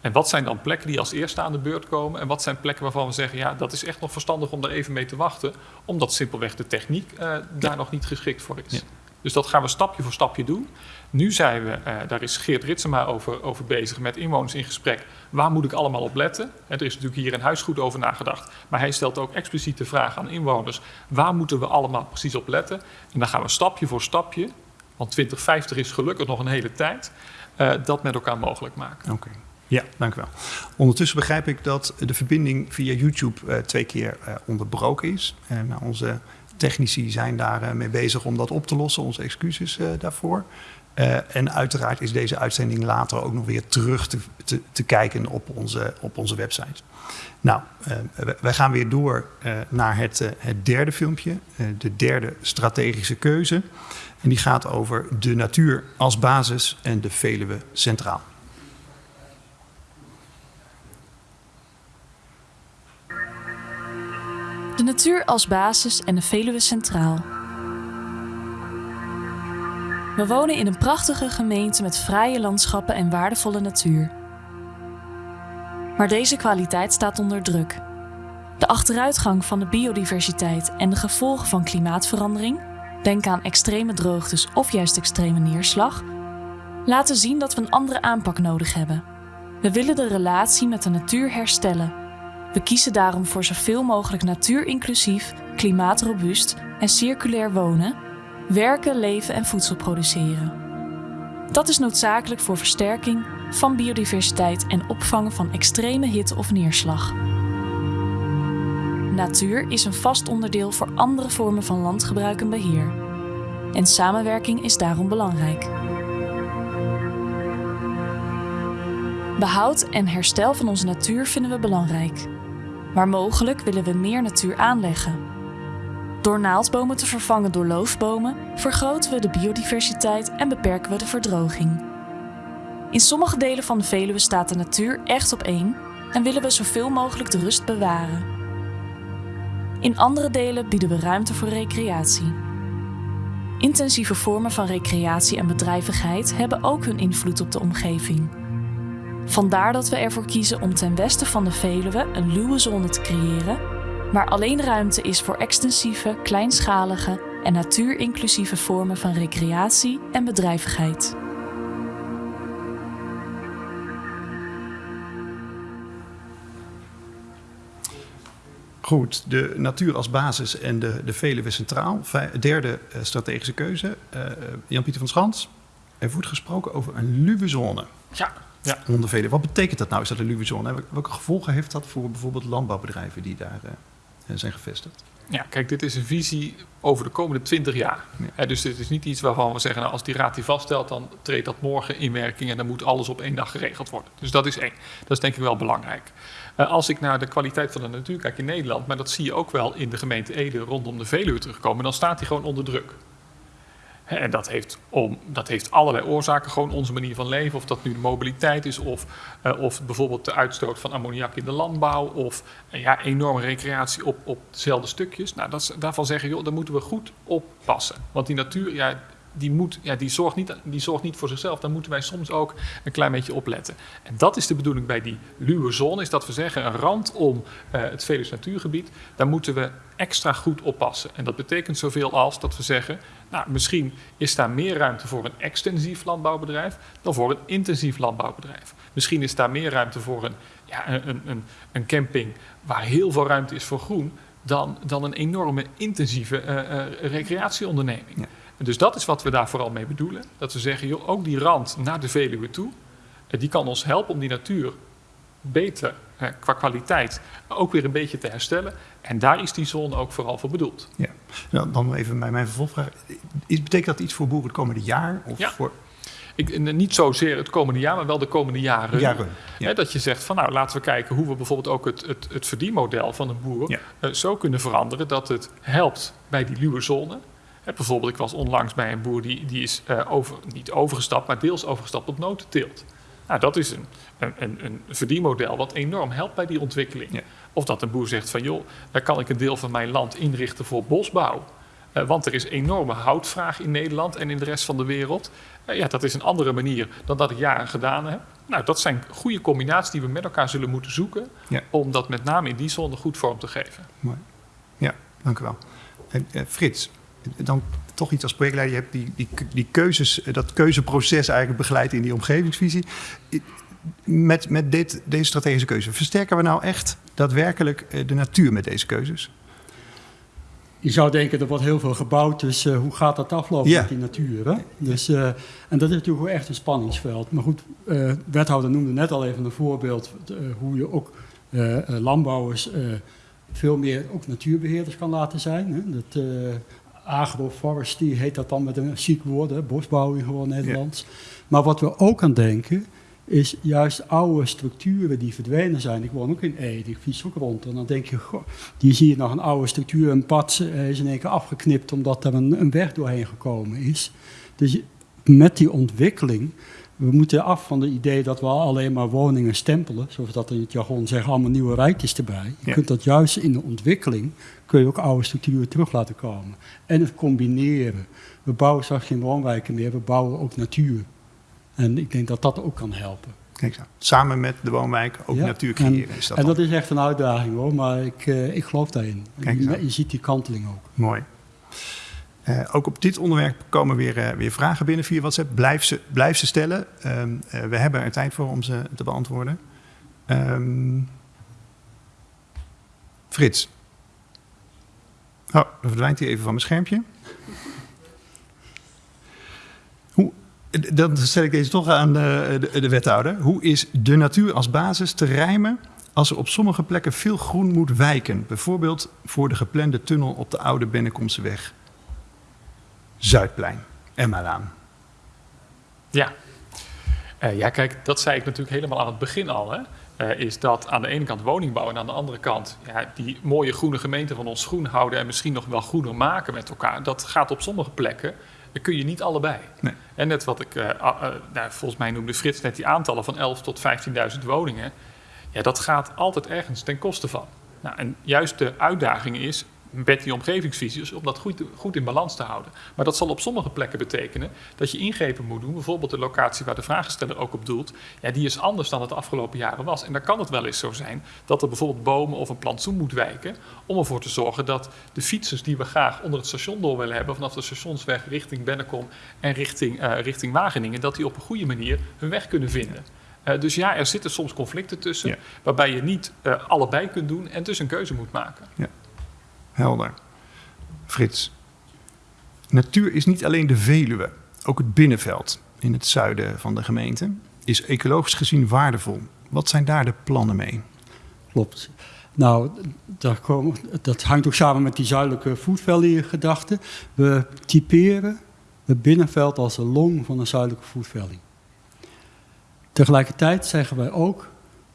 En wat zijn dan plekken die als eerste aan de beurt komen? En wat zijn plekken waarvan we zeggen, ja, dat is echt nog verstandig om er even mee te wachten, omdat simpelweg de techniek uh, daar nog niet geschikt voor is. Ja. Dus dat gaan we stapje voor stapje doen. Nu zijn we, uh, daar is Geert Ritsema over, over bezig, met inwoners in gesprek. Waar moet ik allemaal op letten? En er is natuurlijk hier in huis goed over nagedacht. Maar hij stelt ook expliciet de vraag aan inwoners: waar moeten we allemaal precies op letten? En dan gaan we stapje voor stapje, want 2050 is gelukkig nog een hele tijd, uh, dat met elkaar mogelijk maken. Oké. Ja, dank u wel. Ondertussen begrijp ik dat de verbinding via YouTube uh, twee keer onderbroken is. En onze technici zijn daar mee bezig om dat op te lossen. Onze excuses daarvoor. Uh, en uiteraard is deze uitzending later ook nog weer terug te, te, kijken op onze, op onze website. Nou, uh, wij gaan weer door uh, naar het, het, derde filmpje, de derde strategische keuze. En die gaat over de natuur als basis en de Veluwe centraal. De natuur als basis en de Veluwe centraal. We wonen in een prachtige gemeente met fraaie landschappen en waardevolle natuur. Maar deze kwaliteit staat onder druk. De achteruitgang van de biodiversiteit en de gevolgen van klimaatverandering, denk aan extreme droogtes of juist extreme neerslag, laten zien dat we een andere aanpak nodig hebben. We willen de relatie met de natuur herstellen. We kiezen daarom voor zoveel mogelijk natuurinclusief, klimaatrobuust en circulair wonen werken, leven en voedsel produceren. Dat is noodzakelijk voor versterking van biodiversiteit en opvangen van extreme hitte of neerslag. Natuur is een vast onderdeel voor andere vormen van landgebruik en beheer. En samenwerking is daarom belangrijk. Behoud en herstel van onze natuur vinden we belangrijk. Waar mogelijk willen we meer natuur aanleggen door naaldbomen te vervangen door loofbomen vergroten we de biodiversiteit en beperken we de verdroging. In sommige delen van de Veluwe staat de natuur echt op één en willen we zoveel mogelijk de rust bewaren. In andere delen bieden we ruimte voor recreatie. Intensieve vormen van recreatie en bedrijvigheid hebben ook hun invloed op de omgeving. Vandaar dat we ervoor kiezen om ten westen van de Veluwe een luwe zone te creëren waar alleen ruimte is voor extensieve, kleinschalige en natuurinclusieve vormen van recreatie en bedrijvigheid. Goed, de natuur als basis en de, de Veluwe centraal. Derde uh, strategische keuze. Uh, Jan-Pieter van Schans, er wordt gesproken over een luwe zone. Ja, ja. Onder Veluwe. Wat betekent dat nou? Is dat een luwe zone? Welke gevolgen heeft dat voor bijvoorbeeld landbouwbedrijven die daar... Uh, zijn gevestigd. Ja, kijk, dit is een visie over de komende 20 jaar. Ja. dus dit is niet iets waarvan we zeggen, nou, als die raad die vaststelt, dan treedt dat morgen in werking en dan moet alles op één dag geregeld worden. Dus dat is één. Dat is denk ik wel belangrijk. Uh, als ik naar de kwaliteit van de natuur kijk in Nederland, maar dat zie je ook wel in de gemeente Ede rondom de Veluwe terugkomen, dan staat die gewoon onder druk. En dat heeft, om, dat heeft allerlei oorzaken, gewoon onze manier van leven. Of dat nu de mobiliteit is, of, uh, of bijvoorbeeld de uitstoot van ammoniak in de landbouw, of uh, ja, enorme recreatie op, op dezelfde stukjes. Nou, dat, daarvan zeggen, joh, daar moeten we goed oppassen. Want die natuur, ja, die, moet, ja, die, zorgt niet, die zorgt niet voor zichzelf. Daar moeten wij soms ook een klein beetje op letten. En dat is de bedoeling bij die luwe zone, is dat we zeggen, een rand om uh, het Veluws natuurgebied, daar moeten we extra goed oppassen. En dat betekent zoveel als dat we zeggen, nou, misschien is daar meer ruimte voor een extensief landbouwbedrijf dan voor een intensief landbouwbedrijf. Misschien is daar meer ruimte voor een, ja, een, een, een camping waar heel veel ruimte is voor groen dan, dan een enorme intensieve uh, uh, recreatieonderneming. Dus dat is wat we daar vooral mee bedoelen. Dat we zeggen, joh, ook die rand naar de Veluwe toe, die kan ons helpen om die natuur beter qua kwaliteit ook weer een beetje te herstellen. En daar is die zone ook vooral voor bedoeld. Ja, nou, dan even bij mijn vervolgvraag. Is, betekent dat iets voor boeren het komende jaar? Of ja. Voor... ik, niet zozeer het komende jaar, maar wel de komende jaren. Jaren, ja. Hè, dat je zegt van nou laten we kijken hoe we bijvoorbeeld ook het, het, het verdienmodel van een boer Ja. eh, zo kunnen veranderen dat het helpt bij die luwe zone. Bijvoorbeeld, ik was onlangs bij een boer die, die is eh, over, niet overgestapt, maar deels overgestapt op notenteelt. Nou, dat is een, een, een, verdienmodel wat enorm helpt bij die ontwikkeling. Ja. Of dat een boer zegt van joh, daar kan ik een deel van mijn land inrichten voor bosbouw. Eh, want er is enorme houtvraag in Nederland en in de rest van de wereld. Eh, ja, dat is een andere manier dan dat ik jaren gedaan heb. Nou, dat zijn goede combinaties die we met elkaar zullen moeten zoeken. Ja. Om dat met name in die zone goed vorm te geven. Mooi. Ja, dank u wel. En, Frits, dan toch iets als projectleider. Je hebt die, die, die keuzes, eh, dat keuzeproces eigenlijk begeleid in die omgevingsvisie. Met, met dit, deze strategische keuze, versterken we nou echt daadwerkelijk eh, de natuur met deze keuzes? Je zou denken, er wordt heel veel gebouwd, dus eh, hoe gaat dat aflopen met die natuur? Hè? Dus, en dat is natuurlijk echt een spanningsveld. Maar goed, eh wethouder noemde net al even een voorbeeld hoe je ook landbouwers veel meer ook natuurbeheerders kan laten zijn. Hè? Dat, agroforestry heet dat dan met een chic woord, hè? bosbouw in gewoon Nederlands. Maar wat we ook aan denken, is juist oude structuren die verdwenen zijn. Ik woon ook in Ede, ik fiets ook rond. En dan denk je, goh, die zie je nog een oude structuur, een pad eh, is in één keer afgeknipt omdat er een, een weg doorheen gekomen is. Dus met die ontwikkeling, we moeten af van het idee dat we alleen maar woningen stempelen, zoals dat in het jargon zeggen, allemaal nieuwe rijtjes erbij. Je Ja. kunt dat juist in de ontwikkeling, kun je ook oude structuren terug laten komen. En het combineren. We bouwen straks geen woonwijken meer, we bouwen ook natuur. En ik denk dat dat ook kan helpen. Samen met de woonwijk ook Ja, natuur en- creëren. is dat en dan. dat is echt een uitdaging hoor, maar ik, eh, ik geloof daarin. Kijk je, je ziet die kanteling ook. Mooi. Eh, ook op dit onderwerp komen weer, eh, weer vragen binnen via WhatsApp. Blijf ze, blijf ze stellen. Ehm, eh, we hebben er tijd voor om ze te beantwoorden. Ehm, Frits. Oh, dan verdwijnt hij even van mijn schermpje. Hoe, dan stel ik deze toch aan de, de, de wethouder. Hoe is de natuur als basis te rijmen als er op sommige plekken veel groen moet wijken? Bijvoorbeeld voor de geplande tunnel op de oude Bennekomseweg. Zuidplein, Emmalaan. Ja. Eh, ja, kijk, dat zei ik natuurlijk helemaal aan het begin al. Hè. Eh, is dat aan de ene kant woningbouw en aan de andere kant ja, die mooie groene gemeente van ons groen houden en misschien nog wel groener maken met elkaar. Dat gaat op sommige plekken, dan kun je niet allebei. Nee. En net wat ik, eh, eh, nou, volgens mij noemde Frits net die aantallen van 11 tot 15.000 woningen. Ja, dat gaat altijd ergens ten koste van. Nou, en juist de uitdaging is met die omgevingsvisies om dat goed, goed in balans te houden. Maar dat zal op sommige plekken betekenen dat je ingrepen moet doen. Bijvoorbeeld de locatie waar de vragensteller ook op doelt. Ja, die is anders dan het de afgelopen jaren was. En dan kan het wel eens zo zijn dat er bijvoorbeeld bomen of een plantsoen moet wijken. Om ervoor te zorgen dat de fietsers die we graag onder het station door willen hebben. vanaf de stationsweg richting Bennekom en richting, eh, richting Wageningen. dat die op een goede manier hun weg kunnen vinden. Eh, dus ja, er zitten soms conflicten tussen. Ja. waarbij je niet eh, allebei kunt doen en dus een keuze moet maken. Helder. Frits. Natuur is niet alleen de Veluwe. Ook het binnenveld in het zuiden van de gemeente is ecologisch gezien waardevol. Wat zijn daar de plannen mee? Klopt. Nou, daar komen, dat hangt ook samen met die zuidelijke Food gedachte. We typeren het binnenveld als de long van een zuidelijke Food. Tegelijkertijd zeggen wij ook,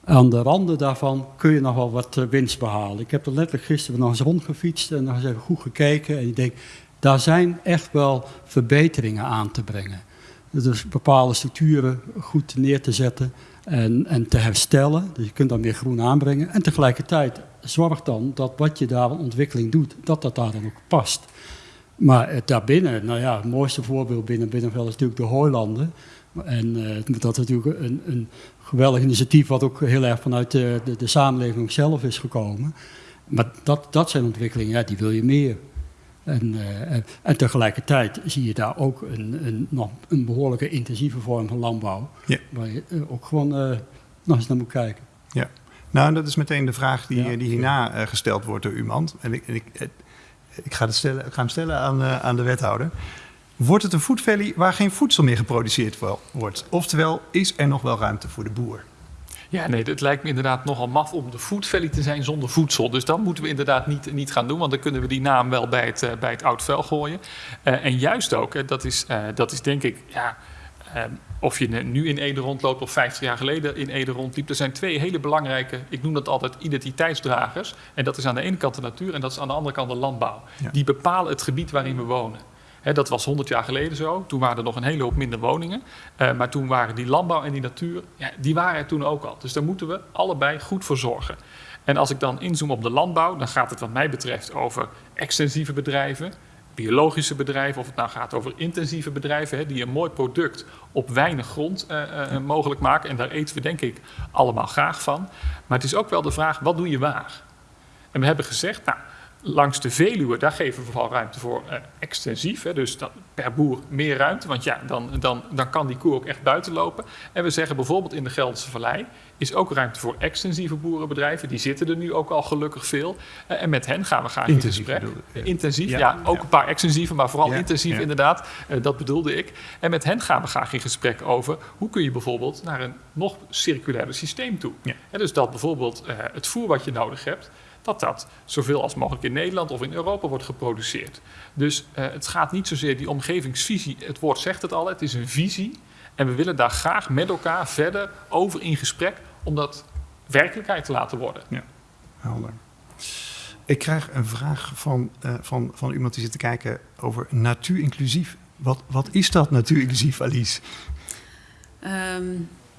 aan de randen daarvan kun je nog wel wat eh, winst behalen. Ik heb er letterlijk gisteren nog eens rondgefietst en nog eens even goed gekeken. En ik denk, daar zijn echt wel verbeteringen aan te brengen. Dus bepaalde structuren goed neer te zetten en, en te herstellen. Dus je kunt dan weer groen aanbrengen. En tegelijkertijd zorg dan dat wat je daar aan ontwikkeling doet, dat dat daar dan ook past. Maar eh, daarbinnen, nou ja, het mooiste voorbeeld binnen Binnenveld is natuurlijk de hooilanden. En eh, dat is natuurlijk een, een geweldig initiatief wat ook heel erg vanuit de, de, de samenleving zelf is gekomen. Maar dat, dat zijn ontwikkelingen, ja, die wil je meer. En, eh, en, tegelijkertijd zie je daar ook een, een, nog een behoorlijke intensieve vorm van landbouw. Ja. Waar je eh, ook gewoon eh, nog eens naar moet kijken. Ja. Nou, dat is meteen de vraag die, Ja. die hierna gesteld wordt door uw man. En ik, en ik, ik, ga, het stellen, ik ga hem stellen aan, aan de wethouder. Wordt het een food valley waar geen voedsel meer geproduceerd wo- wordt? Oftewel, is er nog wel ruimte voor de boer? Ja, nee, het lijkt me inderdaad nogal maf om de food valley te zijn zonder voedsel. Dus dat moeten we inderdaad niet, niet gaan doen, want dan kunnen we die naam wel bij het, eh, bij het oud vuil gooien. Eh, en juist ook, hè, dat, is, eh, dat is denk ik, ja, eh, of je nu in Ede rondloopt of 50 jaar geleden in Ede rondliep. Er zijn twee hele belangrijke, ik noem dat altijd identiteitsdragers. En dat is aan de ene kant de natuur en dat is aan de andere kant de landbouw. Ja. Die bepalen het gebied waarin we wonen. Dat was 100 jaar geleden zo. Toen waren er nog een hele hoop minder woningen. Eh, maar toen waren die landbouw en die natuur, ja, die waren er toen ook al. Dus daar moeten we allebei goed voor zorgen. En als ik dan inzoom op de landbouw, dan gaat het wat mij betreft over extensieve bedrijven, biologische bedrijven, of het nou gaat over intensieve bedrijven, hè, die een mooi product op weinig grond eh, eh, mogelijk maken. En daar eten we denk ik allemaal graag van. Maar het is ook wel de vraag, wat doe je waar? En we hebben gezegd, nou, langs de Veluwe, daar geven we vooral ruimte voor eh, extensief. Hè, dus dat, per boer meer ruimte, want ja, dan, dan, dan kan die koe ook echt buiten lopen. En we zeggen bijvoorbeeld in de Gelderse Vallei is ook ruimte voor extensieve boerenbedrijven. Die zitten er nu ook al gelukkig veel. Eh, en met hen gaan we graag Intensief in gesprek. bedoel je, ja. Intensief, Ja, ja, ook ja. een paar extensieve, maar vooral Ja, intensief ja. inderdaad. Eh, dat bedoelde ik. En met hen gaan we graag in gesprek over hoe kun je bijvoorbeeld naar een nog circulairder systeem toe. Ja. En dus dat bijvoorbeeld eh, het voer wat je nodig hebt, dat dat zoveel als mogelijk in Nederland of in Europa wordt geproduceerd. Dus eh, het gaat niet zozeer die omgevingsvisie, het woord zegt het al, het is een visie. En we willen daar graag met elkaar verder over in gesprek om dat werkelijkheid te laten worden. Helder. Ik krijg een vraag van, eh, van, van iemand die zit te kijken over natuurinclusief. Wat, wat is dat natuurinclusief, Alice? Ehm,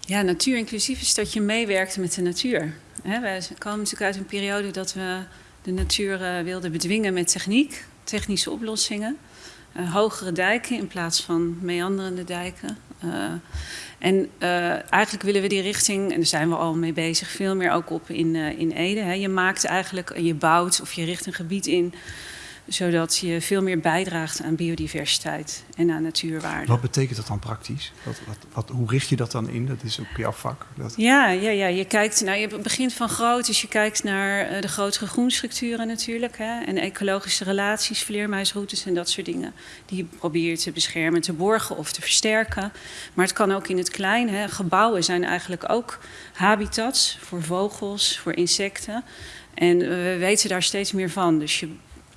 ja, natuurinclusief is dat je meewerkt met de natuur. Hè, wij komen natuurlijk uit een periode dat we de natuur eh, wilden bedwingen met techniek, technische oplossingen. Eh, hogere dijken in plaats van meanderende dijken. Eh, en eigenlijk willen we die richting, en daar zijn we al mee bezig, veel meer ook op in, in Ede. Je maakt eigenlijk, je bouwt of je richt een gebied in, zodat je veel meer bijdraagt aan biodiversiteit en aan natuurwaarde. Wat betekent dat dan praktisch? Wat, wat, wat, hoe richt je dat dan in? Dat is ook jouw vak. Dat, Ja, ja, ja, je kijkt, nou, je begint van groot, dus je kijkt naar eh, de grotere groenstructuren natuurlijk. Hè, en ecologische relaties, vleermuisroutes en dat soort dingen. Die probeer je te beschermen, te borgen of te versterken. Maar het kan ook in het klein. Hè. Gebouwen zijn eigenlijk ook habitats voor vogels, voor insecten. En eh, we weten daar steeds meer van. Dus je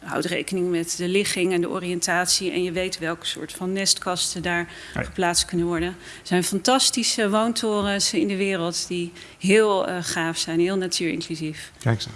houdt rekening met de ligging en de oriëntatie. En je weet welke soort van nestkasten daar Ja. geplaatst kunnen worden. Er zijn fantastische woontorens in de wereld die heel eh, gaaf zijn, heel natuurinclusief. Kijk aan.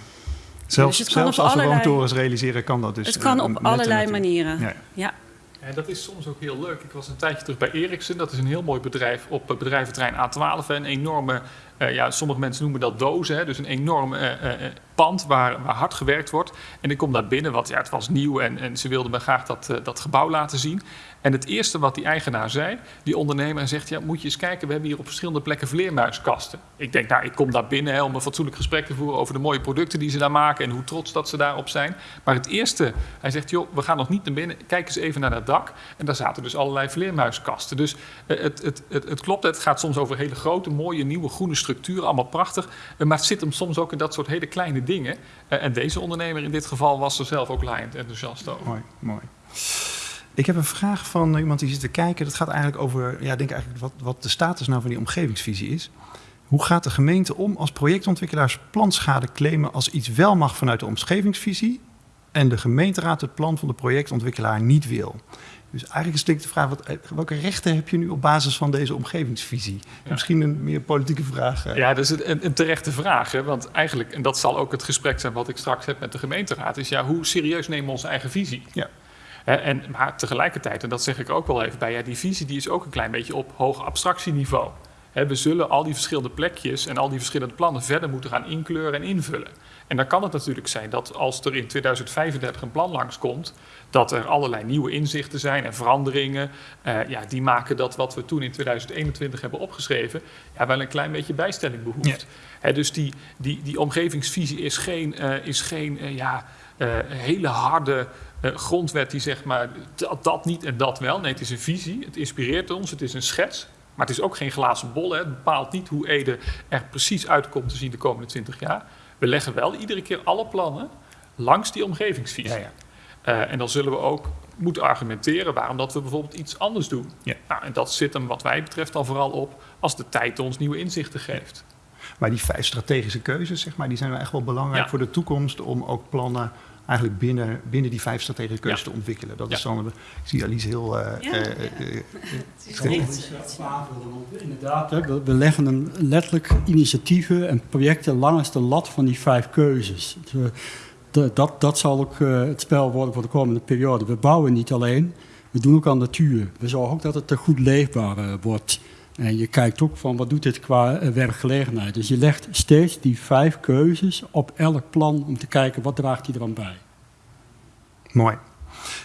Zelfs, Dus zelfs als we woontorens realiseren, kan dat dus. het kan eh, op allerlei manieren. Ja, Ja. En dat is soms ook heel leuk. Ik was een tijdje terug bij Ericsson. Dat is een heel mooi bedrijf op het bedrijventerrein A12. Een enorme, eh, ja, sommige mensen noemen dat dozen. Hè, dus een enorm eh, eh, pand waar, waar hard gewerkt wordt. En ik kom daar binnen, want ja, het was nieuw en, en ze wilden me graag dat, dat gebouw laten zien. En het eerste wat die eigenaar zei, die ondernemer, hij zegt... ja, moet je eens kijken, we hebben hier op verschillende plekken vleermuiskasten. Ik denk, nou, ik kom daar binnen hè, om een fatsoenlijk gesprek te voeren... over de mooie producten die ze daar maken en hoe trots dat ze daarop zijn. Maar het eerste, hij zegt, joh, we gaan nog niet naar binnen. Kijk eens even naar dat dak. En daar zaten dus allerlei vleermuiskasten. Dus eh, het, het, het, het klopt, het gaat soms over hele grote, mooie, nieuwe groene structuren. Allemaal prachtig. Eh, Maar het zit hem soms ook in dat soort hele kleine dingen. Eh, En deze ondernemer in dit geval was er zelf ook laaiend enthousiast over. Mooi, mooi. Ik heb een vraag van iemand die zit te kijken. Dat gaat eigenlijk over, ja, denk eigenlijk wat, wat de status nou van die omgevingsvisie is. Hoe gaat de gemeente om als projectontwikkelaars planschade claimen als iets wel mag vanuit de omgevingsvisie en de gemeenteraad het plan van de projectontwikkelaar niet wil? Dus eigenlijk is het de vraag, wat, welke rechten heb je nu op basis van deze omgevingsvisie? Ja. Misschien een meer politieke vraag. eh. Ja, dat is een, een terechte vraag. Hè? Want eigenlijk, en dat zal ook het gesprek zijn wat ik straks heb met de gemeenteraad, is ja, hoe serieus nemen we onze eigen visie? Ja. En, maar tegelijkertijd, en dat zeg ik ook wel even bij, ja, die visie die is ook een klein beetje op hoog abstractieniveau. We zullen al die verschillende plekjes en al die verschillende plannen verder moeten gaan inkleuren en invullen. En dan kan het natuurlijk zijn dat als er in 2035 een plan langskomt, dat er allerlei nieuwe inzichten zijn en veranderingen. eh, ja, die maken dat wat we toen in 2021 hebben opgeschreven, ja, wel een klein beetje bijstelling behoeft. Dus die, die, die omgevingsvisie is geen, eh, is geen eh, ja, hele harde eh, grondwet die zegt maar dat, dat niet en dat wel. Nee, het is een visie, het inspireert ons, het is een schets. Maar het is ook geen glazen bol. Hè. Het bepaalt niet hoe Ede er precies uitkomt te zien de komende 20 jaar. We leggen wel iedere keer alle plannen langs die omgevingsvisie. Ja, ja. Eh, en dan zullen we ook moeten argumenteren waarom dat we bijvoorbeeld iets anders doen. Ja. Nou, en dat zit hem wat mij betreft dan vooral op als de tijd ons nieuwe inzichten geeft. Maar die vijf strategische keuzes, zeg maar, die zijn wel echt wel belangrijk voor de toekomst om ook plannen eigenlijk binnen, binnen die vijf strategische keuzes te ontwikkelen. Dat is dan, ik zie Alice heel... Uh, Ja. uh, uh, Inderdaad, hè, we, we leggen een letterlijk initiatieven en projecten langs de lat van die vijf keuzes. Dus de- dat, dat zal ook eh, het spel worden voor de komende periode. We bouwen niet alleen, we doen ook aan natuur. We zorgen ook dat het er goed leefbaar wordt. En je kijkt ook van wat doet dit qua eh, werkgelegenheid. Dus je legt steeds die vijf keuzes op elk plan om te kijken wat draagt die er aan bij. Mooi.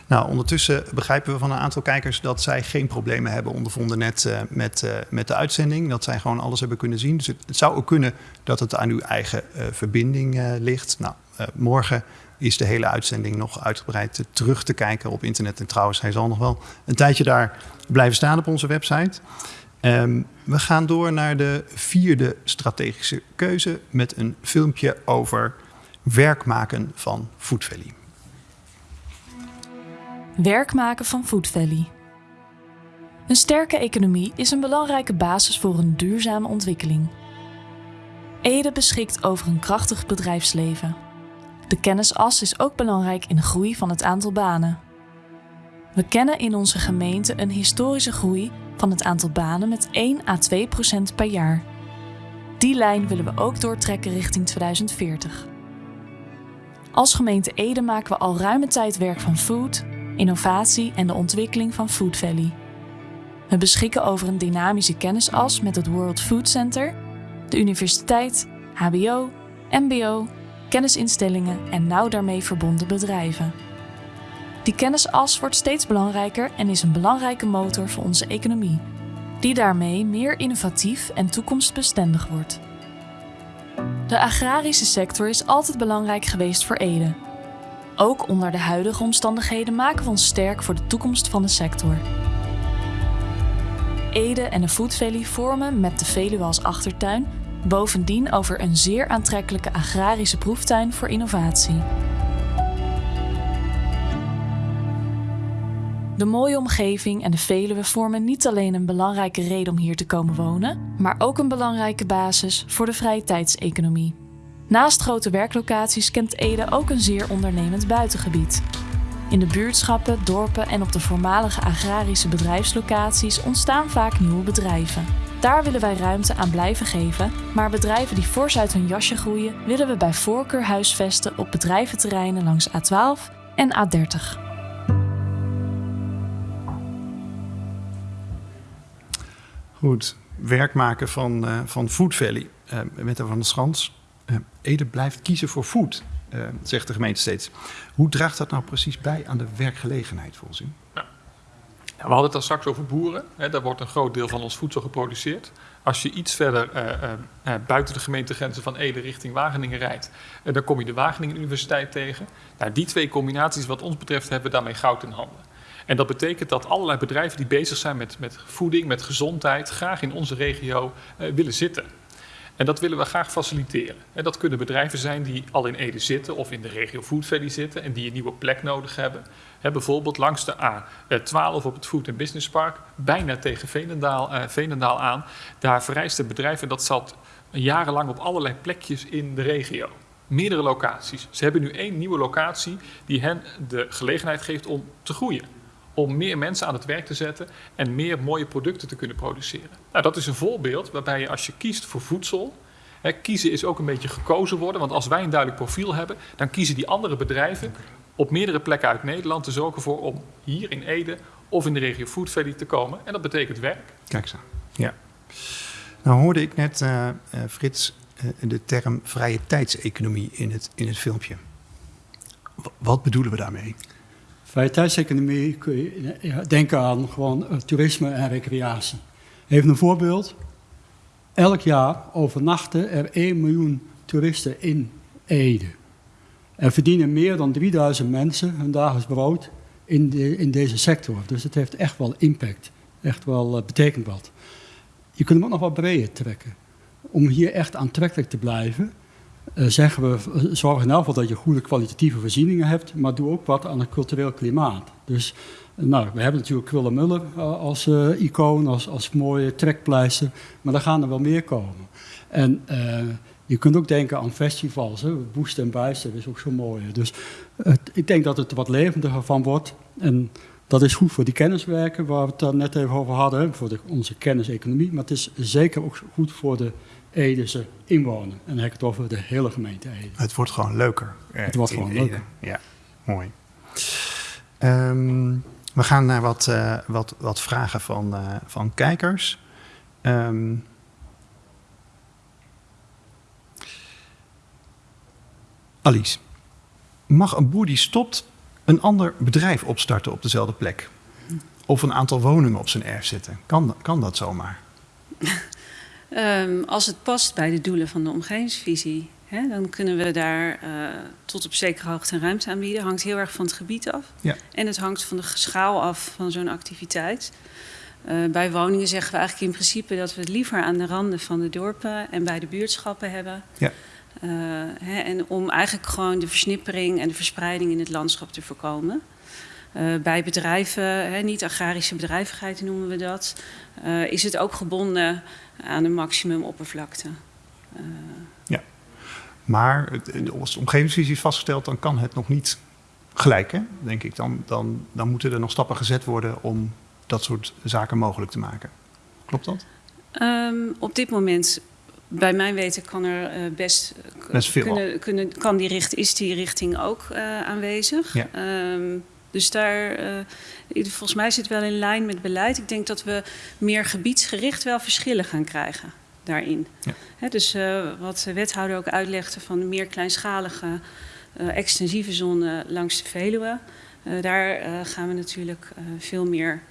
Nou, ondertussen begrijpen we van een aantal kijkers dat zij geen problemen hebben ondervonden net eh, met, eh, met de uitzending. Dat zij gewoon alles hebben kunnen zien. Dus het, zou ook kunnen dat het aan uw eigen verbinding ligt. Nou, morgen is de hele uitzending nog uitgebreid terug te kijken op internet. En trouwens, hij zal nog wel een tijdje daar blijven staan op onze website. Ehm, we gaan door naar de vierde strategische keuze met een filmpje over werk maken van Food Valley. Werk maken van Food Valley. Een sterke economie is een belangrijke basis voor een duurzame ontwikkeling. Ede beschikt over een krachtig bedrijfsleven. De kennisas is ook belangrijk in de groei van het aantal banen. We kennen in onze gemeente een historische groei van het aantal banen met 1 à 2 procent per jaar. Die lijn willen we ook doortrekken richting 2040. Als gemeente Ede maken we al ruime tijd werk van food, innovatie en de ontwikkeling van Food Valley. We beschikken over een dynamische kennisas met het World Food Center, de universiteit, HBO, MBO, kennisinstellingen en nauw daarmee verbonden bedrijven. Die kennisas wordt steeds belangrijker en is een belangrijke motor voor onze economie, die daarmee meer innovatief en toekomstbestendig wordt. De agrarische sector is altijd belangrijk geweest voor Ede. Ook onder de huidige omstandigheden maken we ons sterk voor de toekomst van de sector. Ede en de Food Valley vormen met de Veluwe als achtertuin bovendien over een zeer aantrekkelijke agrarische proeftuin voor innovatie. De mooie omgeving en de Veluwe vormen niet alleen een belangrijke reden om hier te komen wonen, maar ook een belangrijke basis voor de vrije tijdseconomie. Naast grote werklocaties kent Ede ook een zeer ondernemend buitengebied. In de buurtschappen, dorpen en op de voormalige agrarische bedrijfslocaties ontstaan vaak nieuwe bedrijven. Daar willen wij ruimte aan blijven geven, maar bedrijven die fors uit hun jasje groeien, willen we bij voorkeur huisvesten op bedrijventerreinen langs A12 en A30. Goed, werk maken van, eh, van Food Valley. Eh met van der Schans. Eh, Ede blijft kiezen voor food, zegt de gemeente steeds. Hoe draagt dat nou precies bij aan de werkgelegenheid volgens u? Ja, we hadden het al straks over boeren. Hè, daar wordt een groot deel van ons voedsel geproduceerd. Als je iets verder buiten de gemeentegrenzen van Ede richting Wageningen rijdt, dan kom je de Wageningen Universiteit tegen. Nou, die twee combinaties, wat ons betreft, hebben we daarmee goud in handen. En dat betekent dat allerlei bedrijven die bezig zijn met, met voeding, met gezondheid, graag in onze regio eh, willen zitten. En dat willen we graag faciliteren. En dat kunnen bedrijven zijn die al in Ede zitten of in de regio Food Valley zitten en die een nieuwe plek nodig hebben. Bijvoorbeeld langs de A12 op het Food and Business Park, bijna tegen Veenendaal, eh, aan. Daar vereist het bedrijf en dat zat jarenlang op allerlei plekjes in de regio. Meerdere locaties. Ze hebben nu één nieuwe locatie die hen de gelegenheid geeft om te groeien. Om meer mensen aan het werk te zetten en meer mooie producten te kunnen produceren. Nou, dat is een voorbeeld waarbij je als je kiest voor voedsel. Hè, kiezen is ook een beetje gekozen worden. Want als wij een duidelijk profiel hebben, dan kiezen die andere bedrijven op meerdere plekken uit Nederland te zorgen voor om hier in Ede of in de regio Food Valley te komen. En dat betekent werk. Kijk eens aan. Ja. Nou hoorde ik net, eh, eh, Frits, eh, de term vrije tijdseconomie in het, in het filmpje. W- wat bedoelen we daarmee? Vrije tijdseconomie kun je denken aan gewoon eh, toerisme en recreatie. Even een voorbeeld. Elk jaar overnachten er 1 miljoen toeristen in Ede. Er verdienen meer dan 3000 mensen hun dagelijks brood in, de, in deze sector. Dus het heeft echt wel impact. Echt wel eh, betekent wat. Je kunt hem ook nog wat breder trekken. Om hier echt aantrekkelijk te blijven, eh, zeggen we, eh, zorg in elk geval dat je goede kwalitatieve voorzieningen hebt, maar doe ook wat aan het cultureel klimaat. Dus eh, nou, we hebben natuurlijk Kwille-Muller eh, als icoon, als, als mooie trekpleister, maar er gaan er wel meer komen. En Je kunt ook denken aan festivals. Hè? Boest en Bijster is ook zo mooi. Dus ik denk dat het wat levendiger van wordt. En dat is goed voor die kenniswerken waar we het dan net even over hadden. Voor de, onze kenniseconomie. Maar het is zeker ook goed voor de Edese inwoner. En dan heb ik het over de hele gemeente Ede. Het wordt gewoon leuker. eh, Het wordt in gewoon Ede. leuker. Ja, mooi. Ehm, we gaan naar wat, eh, wat, wat vragen van, eh, van kijkers. Ehm, Alice, mag een boer die stopt een ander bedrijf opstarten op dezelfde plek? Of een aantal woningen op zijn erf zetten? Kan, kan dat zomaar? Ehm, als het past bij de doelen van de omgevingsvisie, hè, dan kunnen we daar eh, tot op zekere hoogte een ruimte aanbieden. Hangt heel erg van het gebied af. Ja. En het hangt van de schaal af van zo'n activiteit. Eh, bij woningen zeggen we eigenlijk in principe dat we het liever aan de randen van de dorpen en bij de buurtschappen hebben. Ja. Eh, hè, en om eigenlijk gewoon de versnippering en de verspreiding in het landschap te voorkomen. Eh, bij bedrijven, hè, niet-agrarische bedrijvigheid noemen we dat, eh, is het ook gebonden aan een maximum oppervlakte. Eh, Maar als de omgevingsvisie is vastgesteld, dan kan het nog niet gelijk, hè? denk ik. Dan, dan, dan moeten er nog stappen gezet worden om dat soort zaken mogelijk te maken. Klopt dat? Ehm, op dit moment, bij mijn weten, kan er eh, best, veel kunnen, kunnen, kan die richt, is die richting ook aanwezig. Ja. Ehm, dus daar, eh, volgens mij zit het wel in lijn met beleid. Ik denk dat we meer gebiedsgericht wel verschillen gaan krijgen daarin. Ja. Dus eh, wat de wethouder ook uitlegde van de meer kleinschalige, eh, extensieve zone langs de Veluwe. eh, daar eh, gaan we natuurlijk eh, veel meer,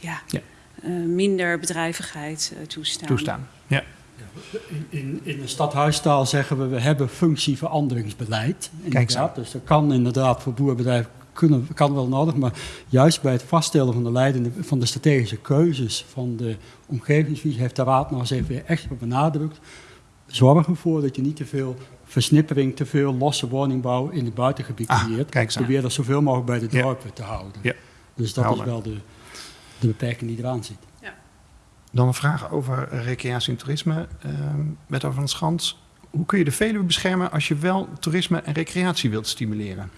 ja, Ja. eh, minder bedrijvigheid toestaan. Toestaan. Ja. In, in, in de stadhuistaal zeggen we, we hebben functieveranderingsbeleid. Inderdaad. aan. Dus dat kan inderdaad voor boerenbedrijven kunnen, kan wel nodig. Maar juist bij het vaststellen van de, leidende, van de strategische keuzes van de omgevingsvisie... heeft de Raad nog eens even extra benadrukt. Zorg ervoor dat je niet te veel versnippering, te veel losse woningbouw in het buitengebied Ah, creëert. Probeer dat zoveel mogelijk bij de Ja. dorpen te houden. Ja. Dus dat Helder. is wel de, de beperking die eraan zit. Dan een vraag over recreatie en toerisme. Ehm met over van Schans. Hoe kun je de Veluwe beschermen als je wel toerisme en recreatie wilt stimuleren?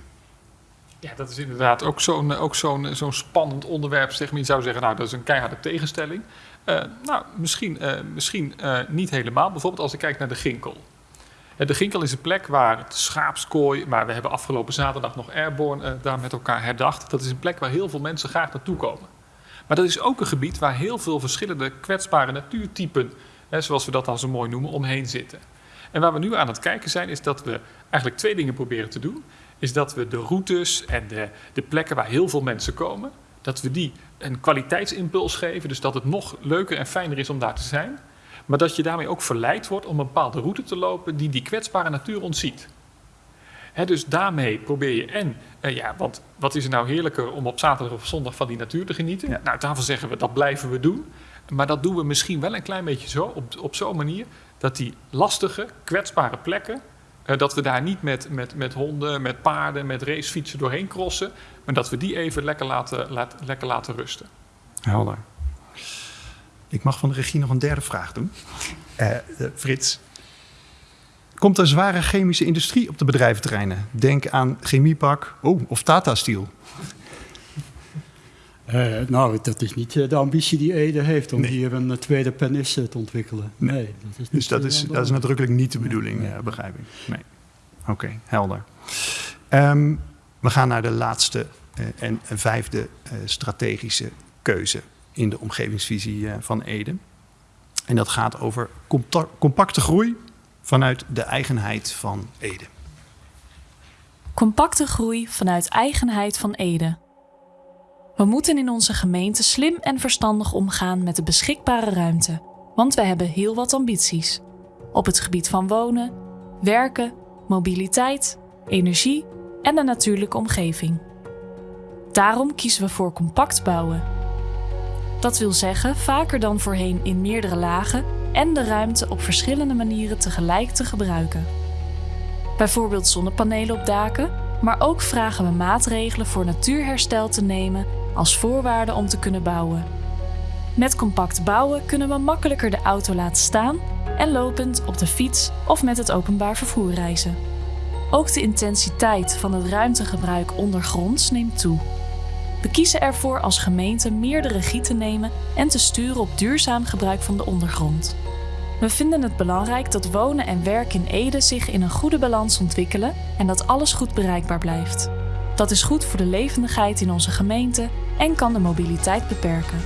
Ja, dat is inderdaad ook zo'n ook zo'n zo'n spannend onderwerp. Zeg maar. Je zou zeggen, nou, dat is een keiharde tegenstelling. Eh, nou, misschien, eh, misschien eh, niet helemaal. Bijvoorbeeld als ik kijk naar de Ginkel. Eh, de Ginkel is een plek waar het schaapskooi... maar we hebben afgelopen zaterdag nog Airborne eh, daar met elkaar herdacht. Dat is een plek waar heel veel mensen graag naartoe komen. Maar dat is ook een gebied waar heel veel verschillende kwetsbare natuurtypen... Zoals we dat dan zo mooi noemen, omheen zitten. En waar we nu aan het kijken zijn, is dat we eigenlijk twee dingen proberen te doen. Is dat we de routes en de, de plekken waar heel veel mensen komen, dat we die een kwaliteitsimpuls geven. Dus dat het nog leuker en fijner is om daar te zijn. Maar dat je daarmee ook verleid wordt om een bepaalde route te lopen die die kwetsbare natuur ontziet. Dus daarmee probeer je en, eh, ja, want wat is er nou heerlijker om op zaterdag of zondag van die natuur te genieten? Ja. Nou, daarvan zeggen we dat blijven we doen. Maar dat doen we misschien wel een klein beetje zo, op, op zo'n manier, dat die lastige, kwetsbare plekken, dat we daar niet met, met, met honden, met paarden, met racefietsen doorheen crossen, maar dat we die even lekker laten, laat, lekker laten rusten. Helder. Ik mag van de regie nog een derde vraag doen. Eh, eh, Frits. Komt er zware chemische industrie op de bedrijventerreinen? Denk aan Chemiepak oh, of Tata Steel. Eh, nou, dat is niet eh, de ambitie die Ede heeft om Nee. hier een eh, tweede penis te ontwikkelen. Nee. Nee, dat is niet Dus dat is, dat is nadrukkelijk niet de bedoeling, Nee. eh, begrijp ik. Nee. Oké, helder. Ehm, we gaan naar de laatste eh, en vijfde eh, strategische keuze in de omgevingsvisie eh, van Ede. En dat gaat over compa- compacte groei vanuit de eigenheid van Ede. Compacte groei vanuit eigenheid van Ede. We moeten in onze gemeente slim en verstandig omgaan met de beschikbare ruimte, want wij hebben heel wat ambities. Op het gebied van wonen, werken, mobiliteit, energie en de natuurlijke omgeving. Daarom kiezen we voor compact bouwen. Dat wil zeggen vaker dan voorheen in meerdere lagen en de ruimte op verschillende manieren tegelijk te gebruiken. Bijvoorbeeld zonnepanelen op daken, maar ook vragen we maatregelen voor natuurherstel te nemen als voorwaarde om te kunnen bouwen. Met compact bouwen kunnen we makkelijker de auto laten staan en lopend op de fiets of met het openbaar vervoer reizen. Ook de intensiteit van het ruimtegebruik ondergronds neemt toe. We kiezen ervoor als gemeente meer de regie te nemen en te sturen op duurzaam gebruik van de ondergrond. We vinden het belangrijk dat wonen en werken in Ede zich in een goede balans ontwikkelen en dat alles goed bereikbaar blijft. Dat is goed voor de levendigheid in onze gemeente en kan de mobiliteit beperken.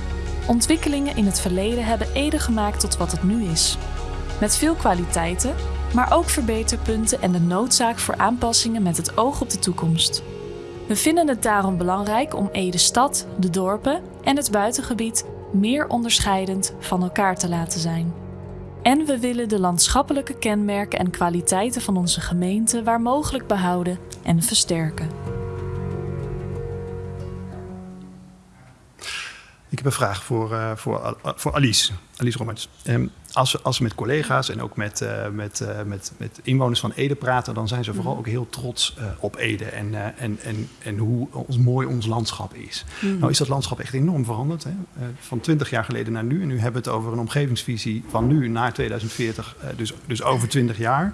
Ontwikkelingen in het verleden hebben Ede gemaakt tot wat het nu is. Met veel kwaliteiten, maar ook verbeterpunten en de noodzaak voor aanpassingen met het oog op de toekomst. We vinden het daarom belangrijk om Ede stad, de dorpen en het buitengebied meer onderscheidend van elkaar te laten zijn. En we willen de landschappelijke kenmerken en kwaliteiten van onze gemeente waar mogelijk behouden en versterken. Ik heb een vraag voor, uh, voor, voor Alice, Alice Rommerts. Um, als, als we met collega's en ook met, uh, met, met, met inwoners van Ede praten, dan zijn ze vooral ook heel trots op Ede en, en, en, en hoe ons, mooi ons landschap is. Mm. Nou is dat landschap echt enorm veranderd. Hè? van 20 jaar geleden naar nu. En nu hebben we het over een omgevingsvisie van nu naar 2040, dus, dus over 20 jaar.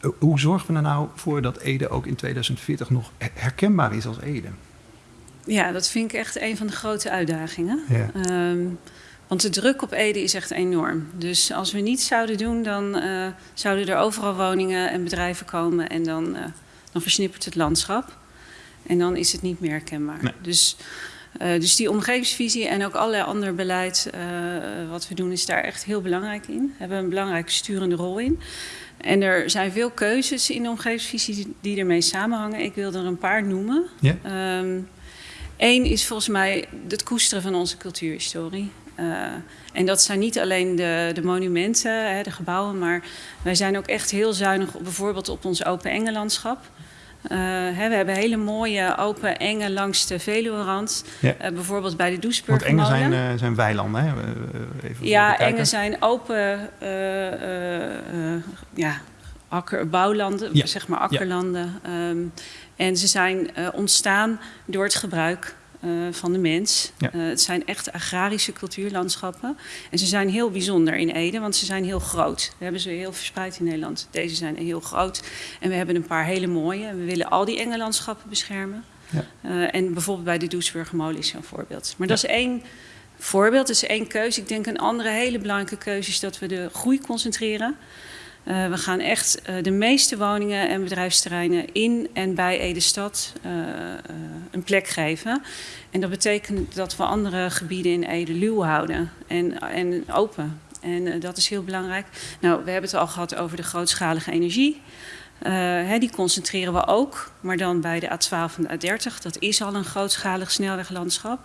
Ja. Hoe zorgen we er nou voor dat Ede ook in 2040 nog herkenbaar is als Ede? Ja, dat vind ik echt een van de grote uitdagingen. Ja. Um, want de druk op Ede is echt enorm. Dus als we niets zouden doen, dan uh, zouden er overal woningen en bedrijven komen en dan, uh, dan versnippert het landschap. En dan is het niet meer herkenbaar. Nee. Dus, uh, dus die omgevingsvisie en ook allerlei ander beleid wat we doen, is daar echt heel belangrijk in. We hebben een belangrijke sturende rol in. En er zijn veel keuzes in de omgevingsvisie die ermee samenhangen. Ik wil er een paar noemen. Ja. Um, Eén is volgens mij het koesteren van onze cultuurhistorie. Uh, en dat zijn niet alleen de, de monumenten, hè, de gebouwen, maar wij zijn ook echt heel zuinig op, bijvoorbeeld op ons open engelandschap. Uh, hè, we hebben hele mooie open engen langs de Veluwerand. Ja. Uh, bijvoorbeeld bij de Doesburg. Want engen zijn, zijn weilanden, hè? Even ja, engen zijn open ja, akker, bouwlanden, ja. zeg maar akkerlanden. Ja. Um, en ze zijn uh, ontstaan door het gebruik uh, van de mens. Ja. Uh, het zijn echt agrarische cultuurlandschappen. En ze zijn heel bijzonder in Ede, want ze zijn heel groot. We hebben ze heel verspreid in Nederland. Deze zijn heel groot. En we hebben een paar hele mooie. En we willen al die enge landschappen beschermen. Ja. En bijvoorbeeld bij de Doesburgermolen is zo'n voorbeeld. Maar ja. dat is één voorbeeld, dat is één keuze. Ik denk een andere hele belangrijke keuze is dat we de groei concentreren. Uh, we gaan echt uh, de meeste woningen en bedrijfsterreinen in en bij Ede-stad uh, een plek geven. En dat betekent dat we andere gebieden in Ede luw houden en, en open. En dat is heel belangrijk. Nou, we hebben het al gehad over de grootschalige energie. Hè, die concentreren we ook, maar dan bij de A12 en de A30. Dat is al een grootschalig snelweglandschap.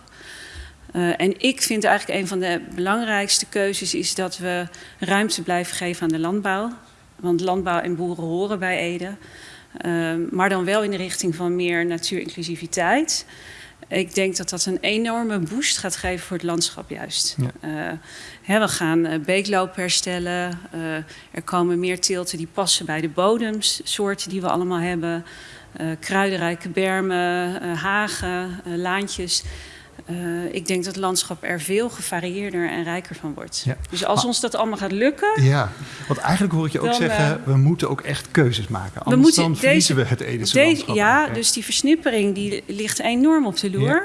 En ik vind eigenlijk een van de belangrijkste keuzes is dat we ruimte blijven geven aan de landbouw. Want landbouw en boeren horen bij Ede. Uh, maar dan wel in de richting van meer natuurinclusiviteit. Ik denk dat dat een enorme boost gaat geven voor het landschap juist. Ja. Uh, hè, we gaan uh, beeklopen herstellen. Uh, er komen meer teelten die passen bij de bodemsoorten die we allemaal hebben. kruidenrijke bermen, hagen, laantjes. Uh, ik denk dat het landschap er veel gevarieerder en rijker van wordt. Ja. Dus als maar, ons dat allemaal gaat lukken... Ja, want eigenlijk hoor ik je ook dan, zeggen... Uh, we moeten ook echt keuzes maken. Anders moeten, dan verliezen deze, we het Edese deze, landschap. Ja, dus die versnippering die ligt enorm op de loer. Ja.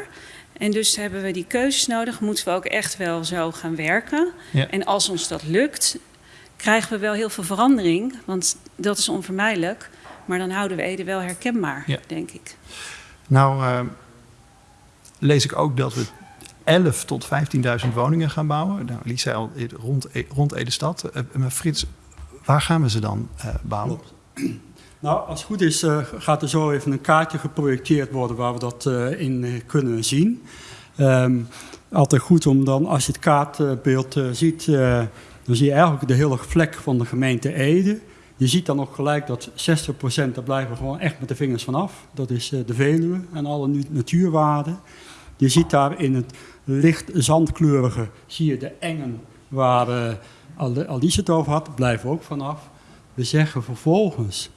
En dus hebben we die keuzes nodig. Moeten we ook echt wel zo gaan werken. Ja. En als ons dat lukt, krijgen we wel heel veel verandering. Want dat is onvermijdelijk. Maar dan houden we Ede wel herkenbaar, denk ik. Nou... Uh, lees ik ook dat we 11 tot 15.000 woningen gaan bouwen. Nou, Lies zei al rond, rond Ede-stad. Uh, maar Frits, waar gaan we ze dan uh, bouwen? Nou, als het goed is, gaat er zo even een kaartje geprojecteerd worden waar we dat in kunnen zien. Um, altijd goed om dan, als je het kaartbeeld ziet, dan zie je eigenlijk de hele vlek van de gemeente Ede. Je ziet dan ook gelijk dat 60% daar blijven gewoon echt met de vingers vanaf. Dat is de Veluwe en alle natuurwaarden. Je ziet daar in het licht zandkleurige, zie je de engen waar uh, Alice het over had, blijven ook vanaf. We zeggen vervolgens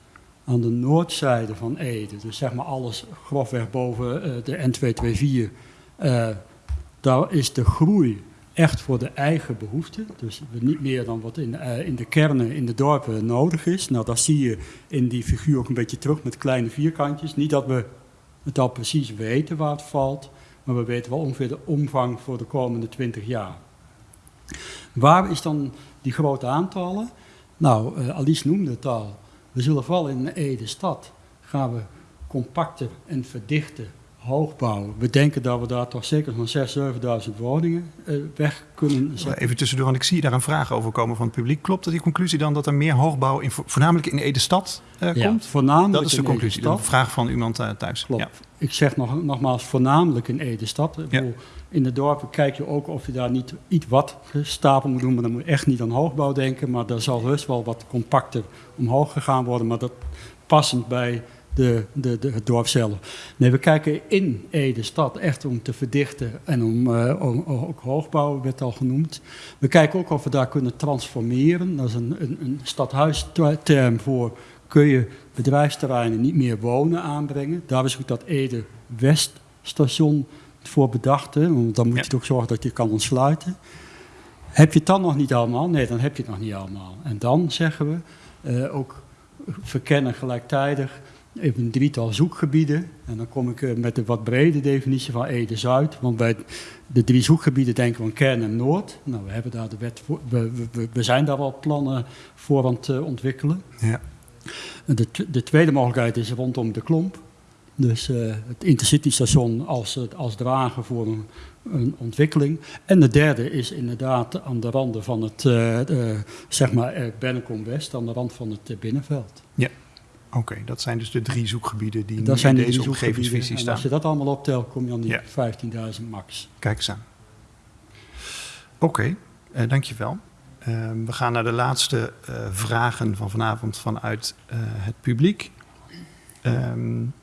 aan de noordzijde van Ede, dus zeg maar alles grofweg boven uh, de N224, uh, daar is de groei echt voor de eigen behoeften. Dus niet meer dan wat in, in de kernen, in de dorpen nodig is. Nou, dat zie je in die figuur ook een beetje terug met kleine vierkantjes. Niet dat we het al precies weten waar het valt, maar we weten wel ongeveer de omvang voor de komende 20 jaar. Waar is dan die grote aantallen? Nou, uh, Alice noemde het al. We zullen vooral in Ede-stad gaan we compacter en verdichten hoogbouw. We denken dat we daar toch zeker van 6.000, 7.000 woningen uh, weg kunnen zetten. Even tussendoor, want ik zie daar een vraag over komen van het publiek. Klopt dat die conclusie dan dat er meer hoogbouw in, voornamelijk in Ede-stad ja, komt? voornamelijk Dat is de conclusie, de vraag van iemand uh, thuis. Klopt. Ja. Ik zeg nog, nogmaals, voornamelijk in Ede-stad. Ja. In de dorpen kijk je ook of je daar niet iets wat gestapeld moet doen. Maar dan moet je echt niet aan hoogbouw denken. Maar daar zal rust wel wat compacter omhoog gegaan worden. Maar dat passend bij de, de, de, het dorp zelf. Nee, we kijken in Ede stad echt om te verdichten en om, uh, om ook hoogbouw werd al genoemd. We kijken ook of we daar kunnen transformeren. Dat is een, een, een stadhuisterm voor kun je bedrijfsterreinen niet meer wonen aanbrengen. Daar is ook dat Ede Weststation voor bedacht. Hè? Want dan moet je toch zorgen dat je kan ontsluiten. Heb je het dan nog niet allemaal? Nee, dan heb je het nog niet allemaal. En dan zeggen we uh, ook verkennen gelijktijdig even een drietal zoekgebieden. En dan kom ik eh, met de wat brede definitie van Ede-Zuid. Want bij de drie zoekgebieden denken we aan Kern en Noord. Nou, we, hebben daar de wet voor, we, we, we zijn daar wel plannen voor aan het uh, ontwikkelen. Ja. De, de, tweede mogelijkheid is rondom de klomp. Dus uh, het intercity-station als, als drager voor een, een, ontwikkeling. En de derde is inderdaad aan de randen van het, uh, zeg maar, Bennekom West, aan de rand van het binnenveld. Ja. Oké, okay, dat zijn dus de drie zoekgebieden die dat in deze omgevingsvisie staan. als je dat allemaal optelt, kom je aan die ja. 15.000 max. Kijk eens aan. Oké, okay, uh, dankjewel. Uh, we gaan naar de laatste uh, vragen van vanavond vanuit uh, het publiek. Um,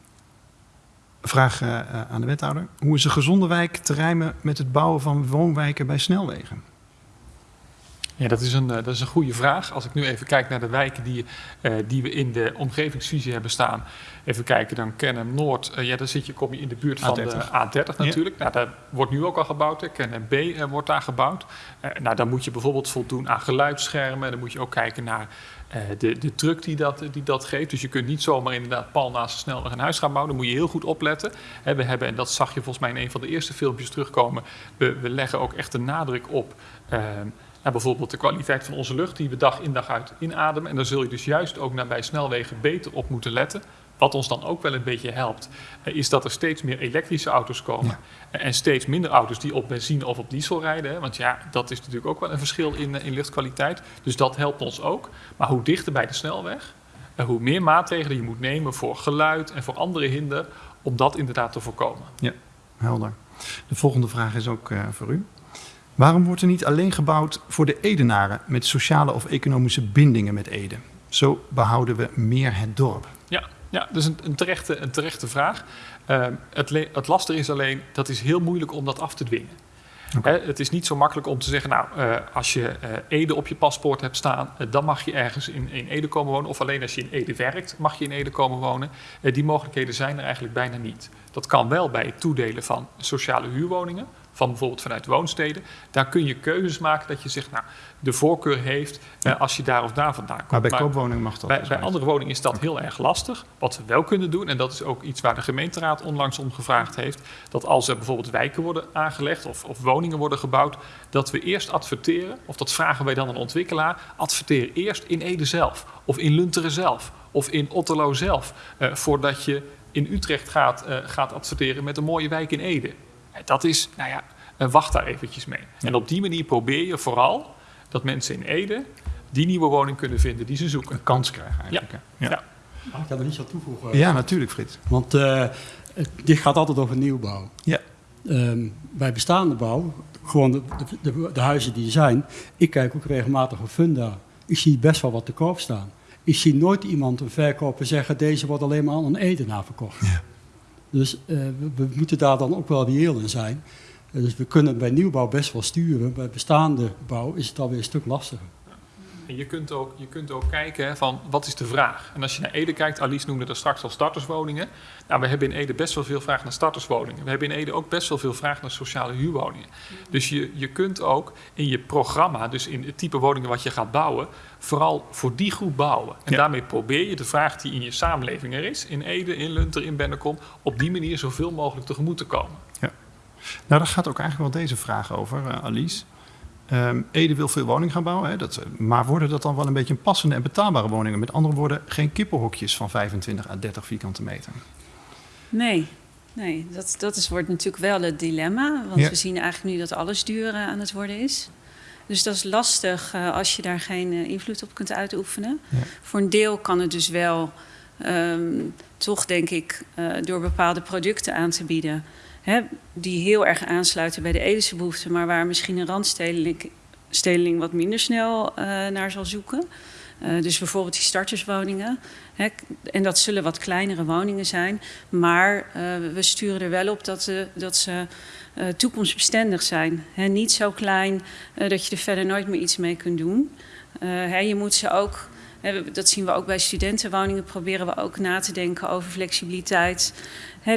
vraag aan de wethouder. Hoe is een gezonde wijk te rijmen met het bouwen van woonwijken bij snelwegen? Ja, dat is, een, dat is een goede vraag. Als ik nu even kijk naar de wijken die, uh, die we in de omgevingsvisie hebben staan. Even kijken, dan Kennem Noord. Uh, ja, dan zit je, kom je in de buurt van A30. de A30 natuurlijk. Ja. Nou, daar wordt nu ook al gebouwd. Hè. Kennem B uh, wordt daar gebouwd. nou, dan moet je bijvoorbeeld voldoen aan geluidsschermen. Dan moet je ook kijken naar de, de truck die dat, die dat geeft. Dus je kunt niet zomaar inderdaad pal naast de snelweg een huis gaan bouwen. Dan moet je heel goed opletten. We hebben, en dat zag je volgens mij in een van de eerste filmpjes terugkomen. We, we leggen ook echt de nadruk op naar bijvoorbeeld de kwaliteit van onze lucht die we dag in dag uit inademen. En daar zul je dus juist ook naar bij snelwegen beter op moeten letten. Wat ons dan ook wel een beetje helpt, eh, is dat er steeds meer elektrische auto's komen. Ja. En steeds minder auto's die op benzine of op diesel rijden. Want ja, dat is natuurlijk ook wel een verschil in, eh, in luchtkwaliteit. Dus dat helpt ons ook. Maar hoe dichter bij de snelweg, en hoe meer maatregelen je moet nemen voor geluid en voor andere hinder, om dat inderdaad te voorkomen. Ja, helder. De volgende vraag is ook uh, voor u. Waarom wordt er niet alleen gebouwd voor de Edenaren met sociale of economische bindingen met Ede? Zo behouden we meer het dorp. Ja, ja dat is een, een, terechte, een terechte vraag. Uh, het, het lastige is alleen, dat is heel moeilijk om dat af te dwingen. Okay. het is niet zo makkelijk om te zeggen, nou, uh, als je uh, Ede op je paspoort hebt staan, uh, dan mag je ergens in, in, Ede komen wonen. Of alleen als je in Ede werkt, mag je in Ede komen wonen. die mogelijkheden zijn er eigenlijk bijna niet. Dat kan wel bij het toedelen van sociale huurwoningen van bijvoorbeeld vanuit woonsteden. Daar kun je keuzes maken dat je zegt, nou, de voorkeur heeft eh, als je daar of daar vandaan komt. Maar bij koopwoningen mag dat Bij, dus bij andere woningen is dat heel erg lastig. Wat we wel kunnen doen, en dat is ook iets waar de gemeenteraad onlangs om gevraagd heeft, dat als er bijvoorbeeld wijken worden aangelegd of, of woningen worden gebouwd, dat we eerst adverteren, of dat vragen wij dan een ontwikkelaar, adverteer eerst in Ede zelf, of in Lunteren zelf, of in Otterlo zelf, eh, voordat je in Utrecht gaat, uh, gaat adverteren met een mooie wijk in Ede. Dat is, nou ja, wacht daar eventjes mee. En op die manier probeer je vooral dat mensen in Ede die nieuwe woning kunnen vinden die ze zoeken. Een kans krijgen eigenlijk. Ja. ja. Mag ik daar nog iets aan toevoegen? Ja, natuurlijk Frits. Want uh, dit gaat altijd over nieuwbouw. Ja. Um, bij bestaande bouw, gewoon de, de, de, huizen die er zijn, ik kijk ook regelmatig op Funda. Ik zie best wel wat te koop staan. Ik zie nooit iemand, een verkoper, zeggen deze wordt alleen maar aan een Edenaar verkocht. Ja. Dus uh, we, moeten daar dan ook wel reëel in zijn. Uh, dus we kunnen bij nieuwbouw best wel sturen. Bij bestaande bouw is het alweer een stuk lastiger. En je kunt ook, je kunt ook kijken van wat is de vraag. En als je naar Ede kijkt, Alice noemde dat straks al starterswoningen. Nou, we hebben in Ede best wel veel vraag naar starterswoningen. We hebben in Ede ook best wel veel vraag naar sociale huurwoningen. Dus je, je kunt ook in je programma, dus in het type woningen wat je gaat bouwen, vooral voor die groep bouwen. En Ja. daarmee probeer je de vraag die in je samenleving er is, in Ede, in Lunter, in Bennekom, op die manier zoveel mogelijk tegemoet te komen. Nou, daar gaat ook eigenlijk wel deze vraag over, eh, Alice. Ehm, Ede wil veel woningen gaan bouwen, hè, dat, eh, maar worden dat dan wel een beetje passende en betaalbare woningen? Met andere woorden, geen kippenhokjes van 25 à 30 vierkante meter. Nee, nee dat, dat is, wordt natuurlijk wel het dilemma. Want Ja. we zien eigenlijk nu dat alles duur eh, aan het worden is. Dus dat is lastig eh, als je daar geen eh, invloed op kunt uitoefenen. Ja. Voor een deel kan het dus wel ehm, toch, denk ik, eh, door bepaalde producten aan te bieden. Hè, die heel erg aansluiten bij de Edische behoeften, maar waar misschien een randstedeling stedeling wat minder snel naar zal zoeken. Dus bijvoorbeeld die starterswoningen. Hè, en dat zullen wat kleinere woningen zijn. Maar we sturen er wel op dat, ze- dat ze toekomstbestendig zijn. Niet zo klein eh, dat je er verder nooit meer iets mee kunt doen. Eh, je moet ze ook, dat zien we ook bij studentenwoningen, proberen we ook na te denken over flexibiliteit.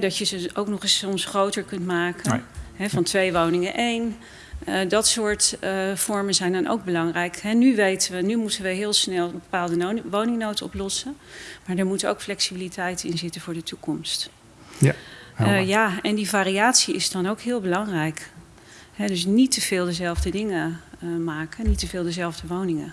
Dat je ze ook nog eens soms groter kunt maken. Nee. Van twee woningen één. Eh, dat soort eh, vormen zijn dan ook belangrijk. Nu weten we, nu moeten we heel snel een bepaalde no- woningnood oplossen. Maar er moet ook flexibiliteit in zitten voor de toekomst. Helder. Eh, ja, en die variatie is dan ook heel belangrijk. Dus niet te veel dezelfde dingen eh, maken, niet te veel dezelfde woningen.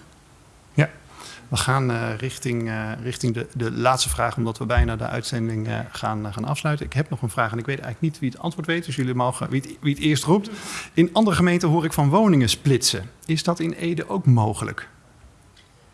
We gaan eh, richting, richting de, de laatste vraag, omdat we bijna de uitzending gaan, gaan afsluiten. Ik heb nog een vraag en ik weet eigenlijk niet wie het antwoord weet, dus jullie mogen wie het, wie het eerst roept. In andere gemeenten hoor ik van woningen splitsen. Is dat in Ede ook mogelijk?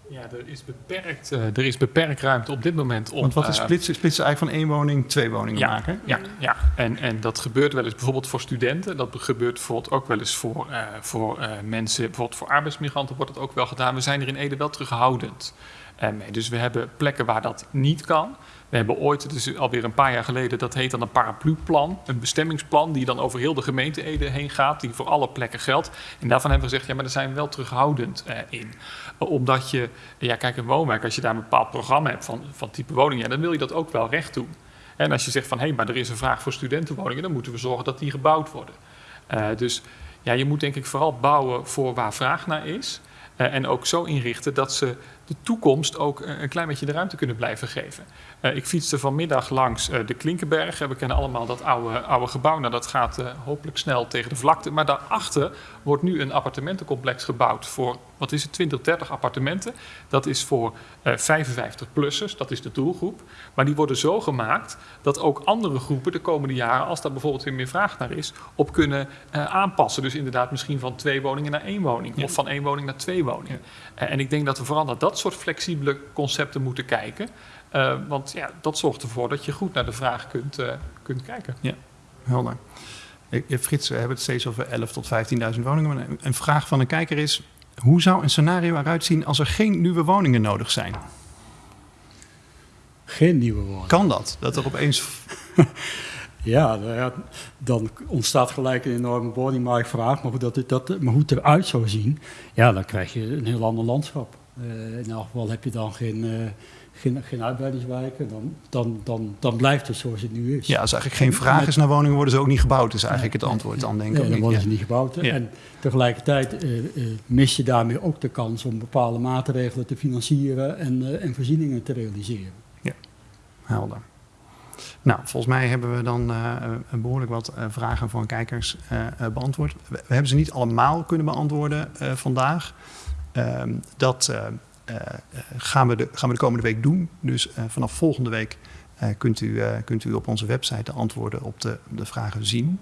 Ja, er is beperkt, eh, er is beperkt ruimte op dit moment om... Want wat is eh, splitsen? Splitsen eigenlijk van één woning twee woningen Ja, maken? Ja, ja. En, en dat gebeurt wel eens bijvoorbeeld voor studenten. Dat gebeurt bijvoorbeeld ook wel eens voor, eh, voor mensen, bijvoorbeeld voor arbeidsmigranten wordt het ook wel gedaan. We zijn er in Ede wel terughoudend eh, mee. Dus we hebben plekken waar dat niet kan. We hebben ooit, is alweer een paar jaar geleden, dat heet dan een paraplu-plan. Een bestemmingsplan die dan over heel de gemeente Ede heen gaat, die voor alle plekken geldt. En daarvan hebben we gezegd, ja, maar daar zijn we wel terughoudend eh, in. Eh, omdat je, ja, kijk, een woonwijk, als je daar een bepaald programma hebt van, van type woning, dan wil je dat ook wel recht doen. En als je zegt van hé, maar er is een vraag voor studentenwoningen, dan moeten we zorgen dat die gebouwd worden. Eh, dus ja, je moet denk ik vooral bouwen voor waar vraag naar is. Eh, en ook zo inrichten dat ze de toekomst ook een klein beetje de ruimte kunnen blijven geven. Eh, ik fietste vanmiddag langs eh, de Klinkenberg. We kennen allemaal dat oude, oude gebouw. Nou, dat gaat eh, hopelijk snel tegen de vlakte. Maar daarachter wordt nu een appartementencomplex gebouwd voor, wat is het, 20, 30 appartementen. Dat is voor eh 55-plussers, dat is de doelgroep. Maar die worden zo gemaakt dat ook andere groepen de komende jaren, als daar bijvoorbeeld weer meer vraag naar is, op kunnen aanpassen. Dus inderdaad misschien van twee woningen naar één woning. Ja. Of van één woning naar twee woningen. En ik denk dat we vooral naar dat soort flexibele concepten moeten kijken. Eh, want ja, dat zorgt ervoor dat je goed naar de vraag kunt, eh, kunt kijken. Helder. Ik- eh, Frits, we hebben het steeds over 11 tot 15.000 woningen. Maar een- vraag van een kijker is: hoe zou een scenario eruit zien als er geen nieuwe woningen nodig zijn? Geen nieuwe woning. Kan dat? Dat er opeens. Ja, nou ja, dan ontstaat gelijk een enorme woningmarktvraag. Maar hoe, dat, dat, maar hoe het eruit zou zien, ja, dan krijg je een heel ander landschap. Eh, in elk geval heb je dan geen, eh, geen, geen uitbreidingswijken. Dan, dan, dan, dan blijft het zoals het nu is. Ja, als eigenlijk geen vraag is naar woningen, worden ze ook niet gebouwd. Is eigenlijk het antwoord dan, denk ik. Nee, dan worden Ja. ze niet gebouwd. Ja. En tegelijkertijd eh, eh, mis je daarmee ook de kans om bepaalde maatregelen te financieren en, eh, en voorzieningen te realiseren. Helder. Nou, volgens mij hebben we dan eh, behoorlijk wat vragen van kijkers beantwoord. We, we hebben ze niet allemaal kunnen beantwoorden vandaag. Ehm, dat gaan, we de, gaan we de komende week doen. Dus eh, vanaf volgende week eh, kunt, u, eh, kunt u op onze website de antwoorden op de, de vragen zien.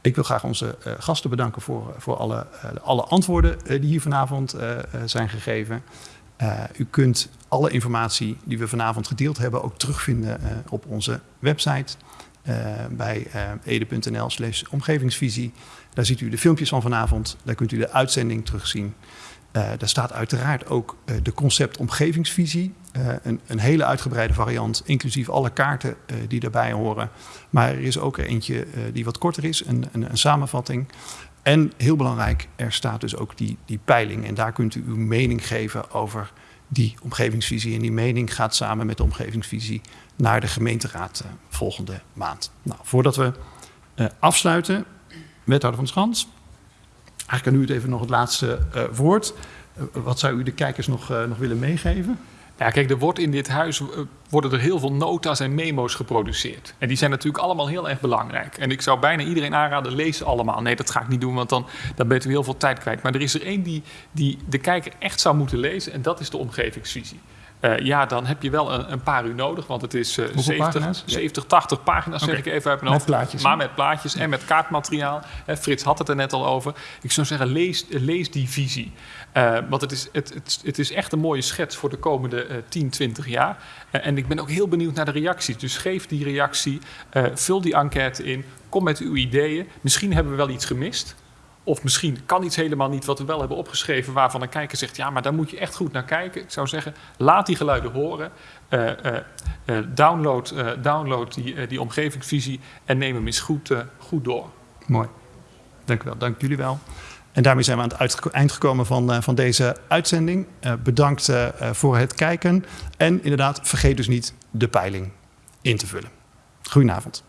Ik wil graag onze eh, gasten bedanken voor, voor alle, eh, alle antwoorden eh, die hier vanavond eh, eh, zijn gegeven. Eh, u kunt alle informatie die we vanavond gedeeld hebben ook terugvinden eh, op onze website eh, bij eh, ede.nl slash omgevingsvisie. Daar ziet u de filmpjes van vanavond, daar kunt u de uitzending terugzien. Eh daar staat uiteraard ook eh, de concept omgevingsvisie, eh, een, een hele uitgebreide variant, inclusief alle kaarten die daarbij horen. Maar er is ook eentje die wat korter is, een, een, een samenvatting. En heel belangrijk, er staat dus ook die, die peiling. En daar kunt u uw mening geven over die omgevingsvisie. En die mening gaat samen met de omgevingsvisie naar de gemeenteraad uh, volgende maand. Nou, voordat we uh, afsluiten, wethouder van Schans. Eigenlijk kan u het even nog het laatste uh, woord. wat zou u de kijkers nog, nog willen meegeven? Ja, kijk, er wordt in dit huis worden er heel veel nota's en memo's geproduceerd. En die zijn natuurlijk allemaal heel erg belangrijk. En ik zou bijna iedereen aanraden, lees allemaal. Nee, dat ga ik niet doen, want dan, dan bent u heel veel tijd kwijt. Maar er is er één die, die de kijker echt zou moeten lezen en dat is de omgevingsvisie. Uh, ja, dan heb je wel een, een, paar uur nodig, want het is uh, 70, 70, 80 pagina's, okay. zeg ik even uit mijn hoofd. Met plaatjes. Maar met plaatjes en met kaartmateriaal. Frits had het er net al over. Ik zou zeggen, lees, lees die visie. Uh, want het is, het, het, het, is echt een mooie schets voor de komende uh, 10, 20 jaar. En ik ben ook heel benieuwd naar de reacties. Dus geef die reactie, vul die enquête in, kom met uw ideeën. Misschien hebben we wel iets gemist. Of misschien kan iets helemaal niet wat we wel hebben opgeschreven, waarvan een kijker zegt: ja, maar daar moet je echt goed naar kijken. Ik zou zeggen: laat die geluiden horen. Uh, uh, uh, download, download die, die omgevingsvisie en neem hem eens goed, goed door. Mooi. Dank u wel. Dank jullie wel. En daarmee zijn we aan het eind gekomen van, van deze uitzending. bedankt voor het kijken. En inderdaad, vergeet dus niet de peiling in te vullen. Goedenavond.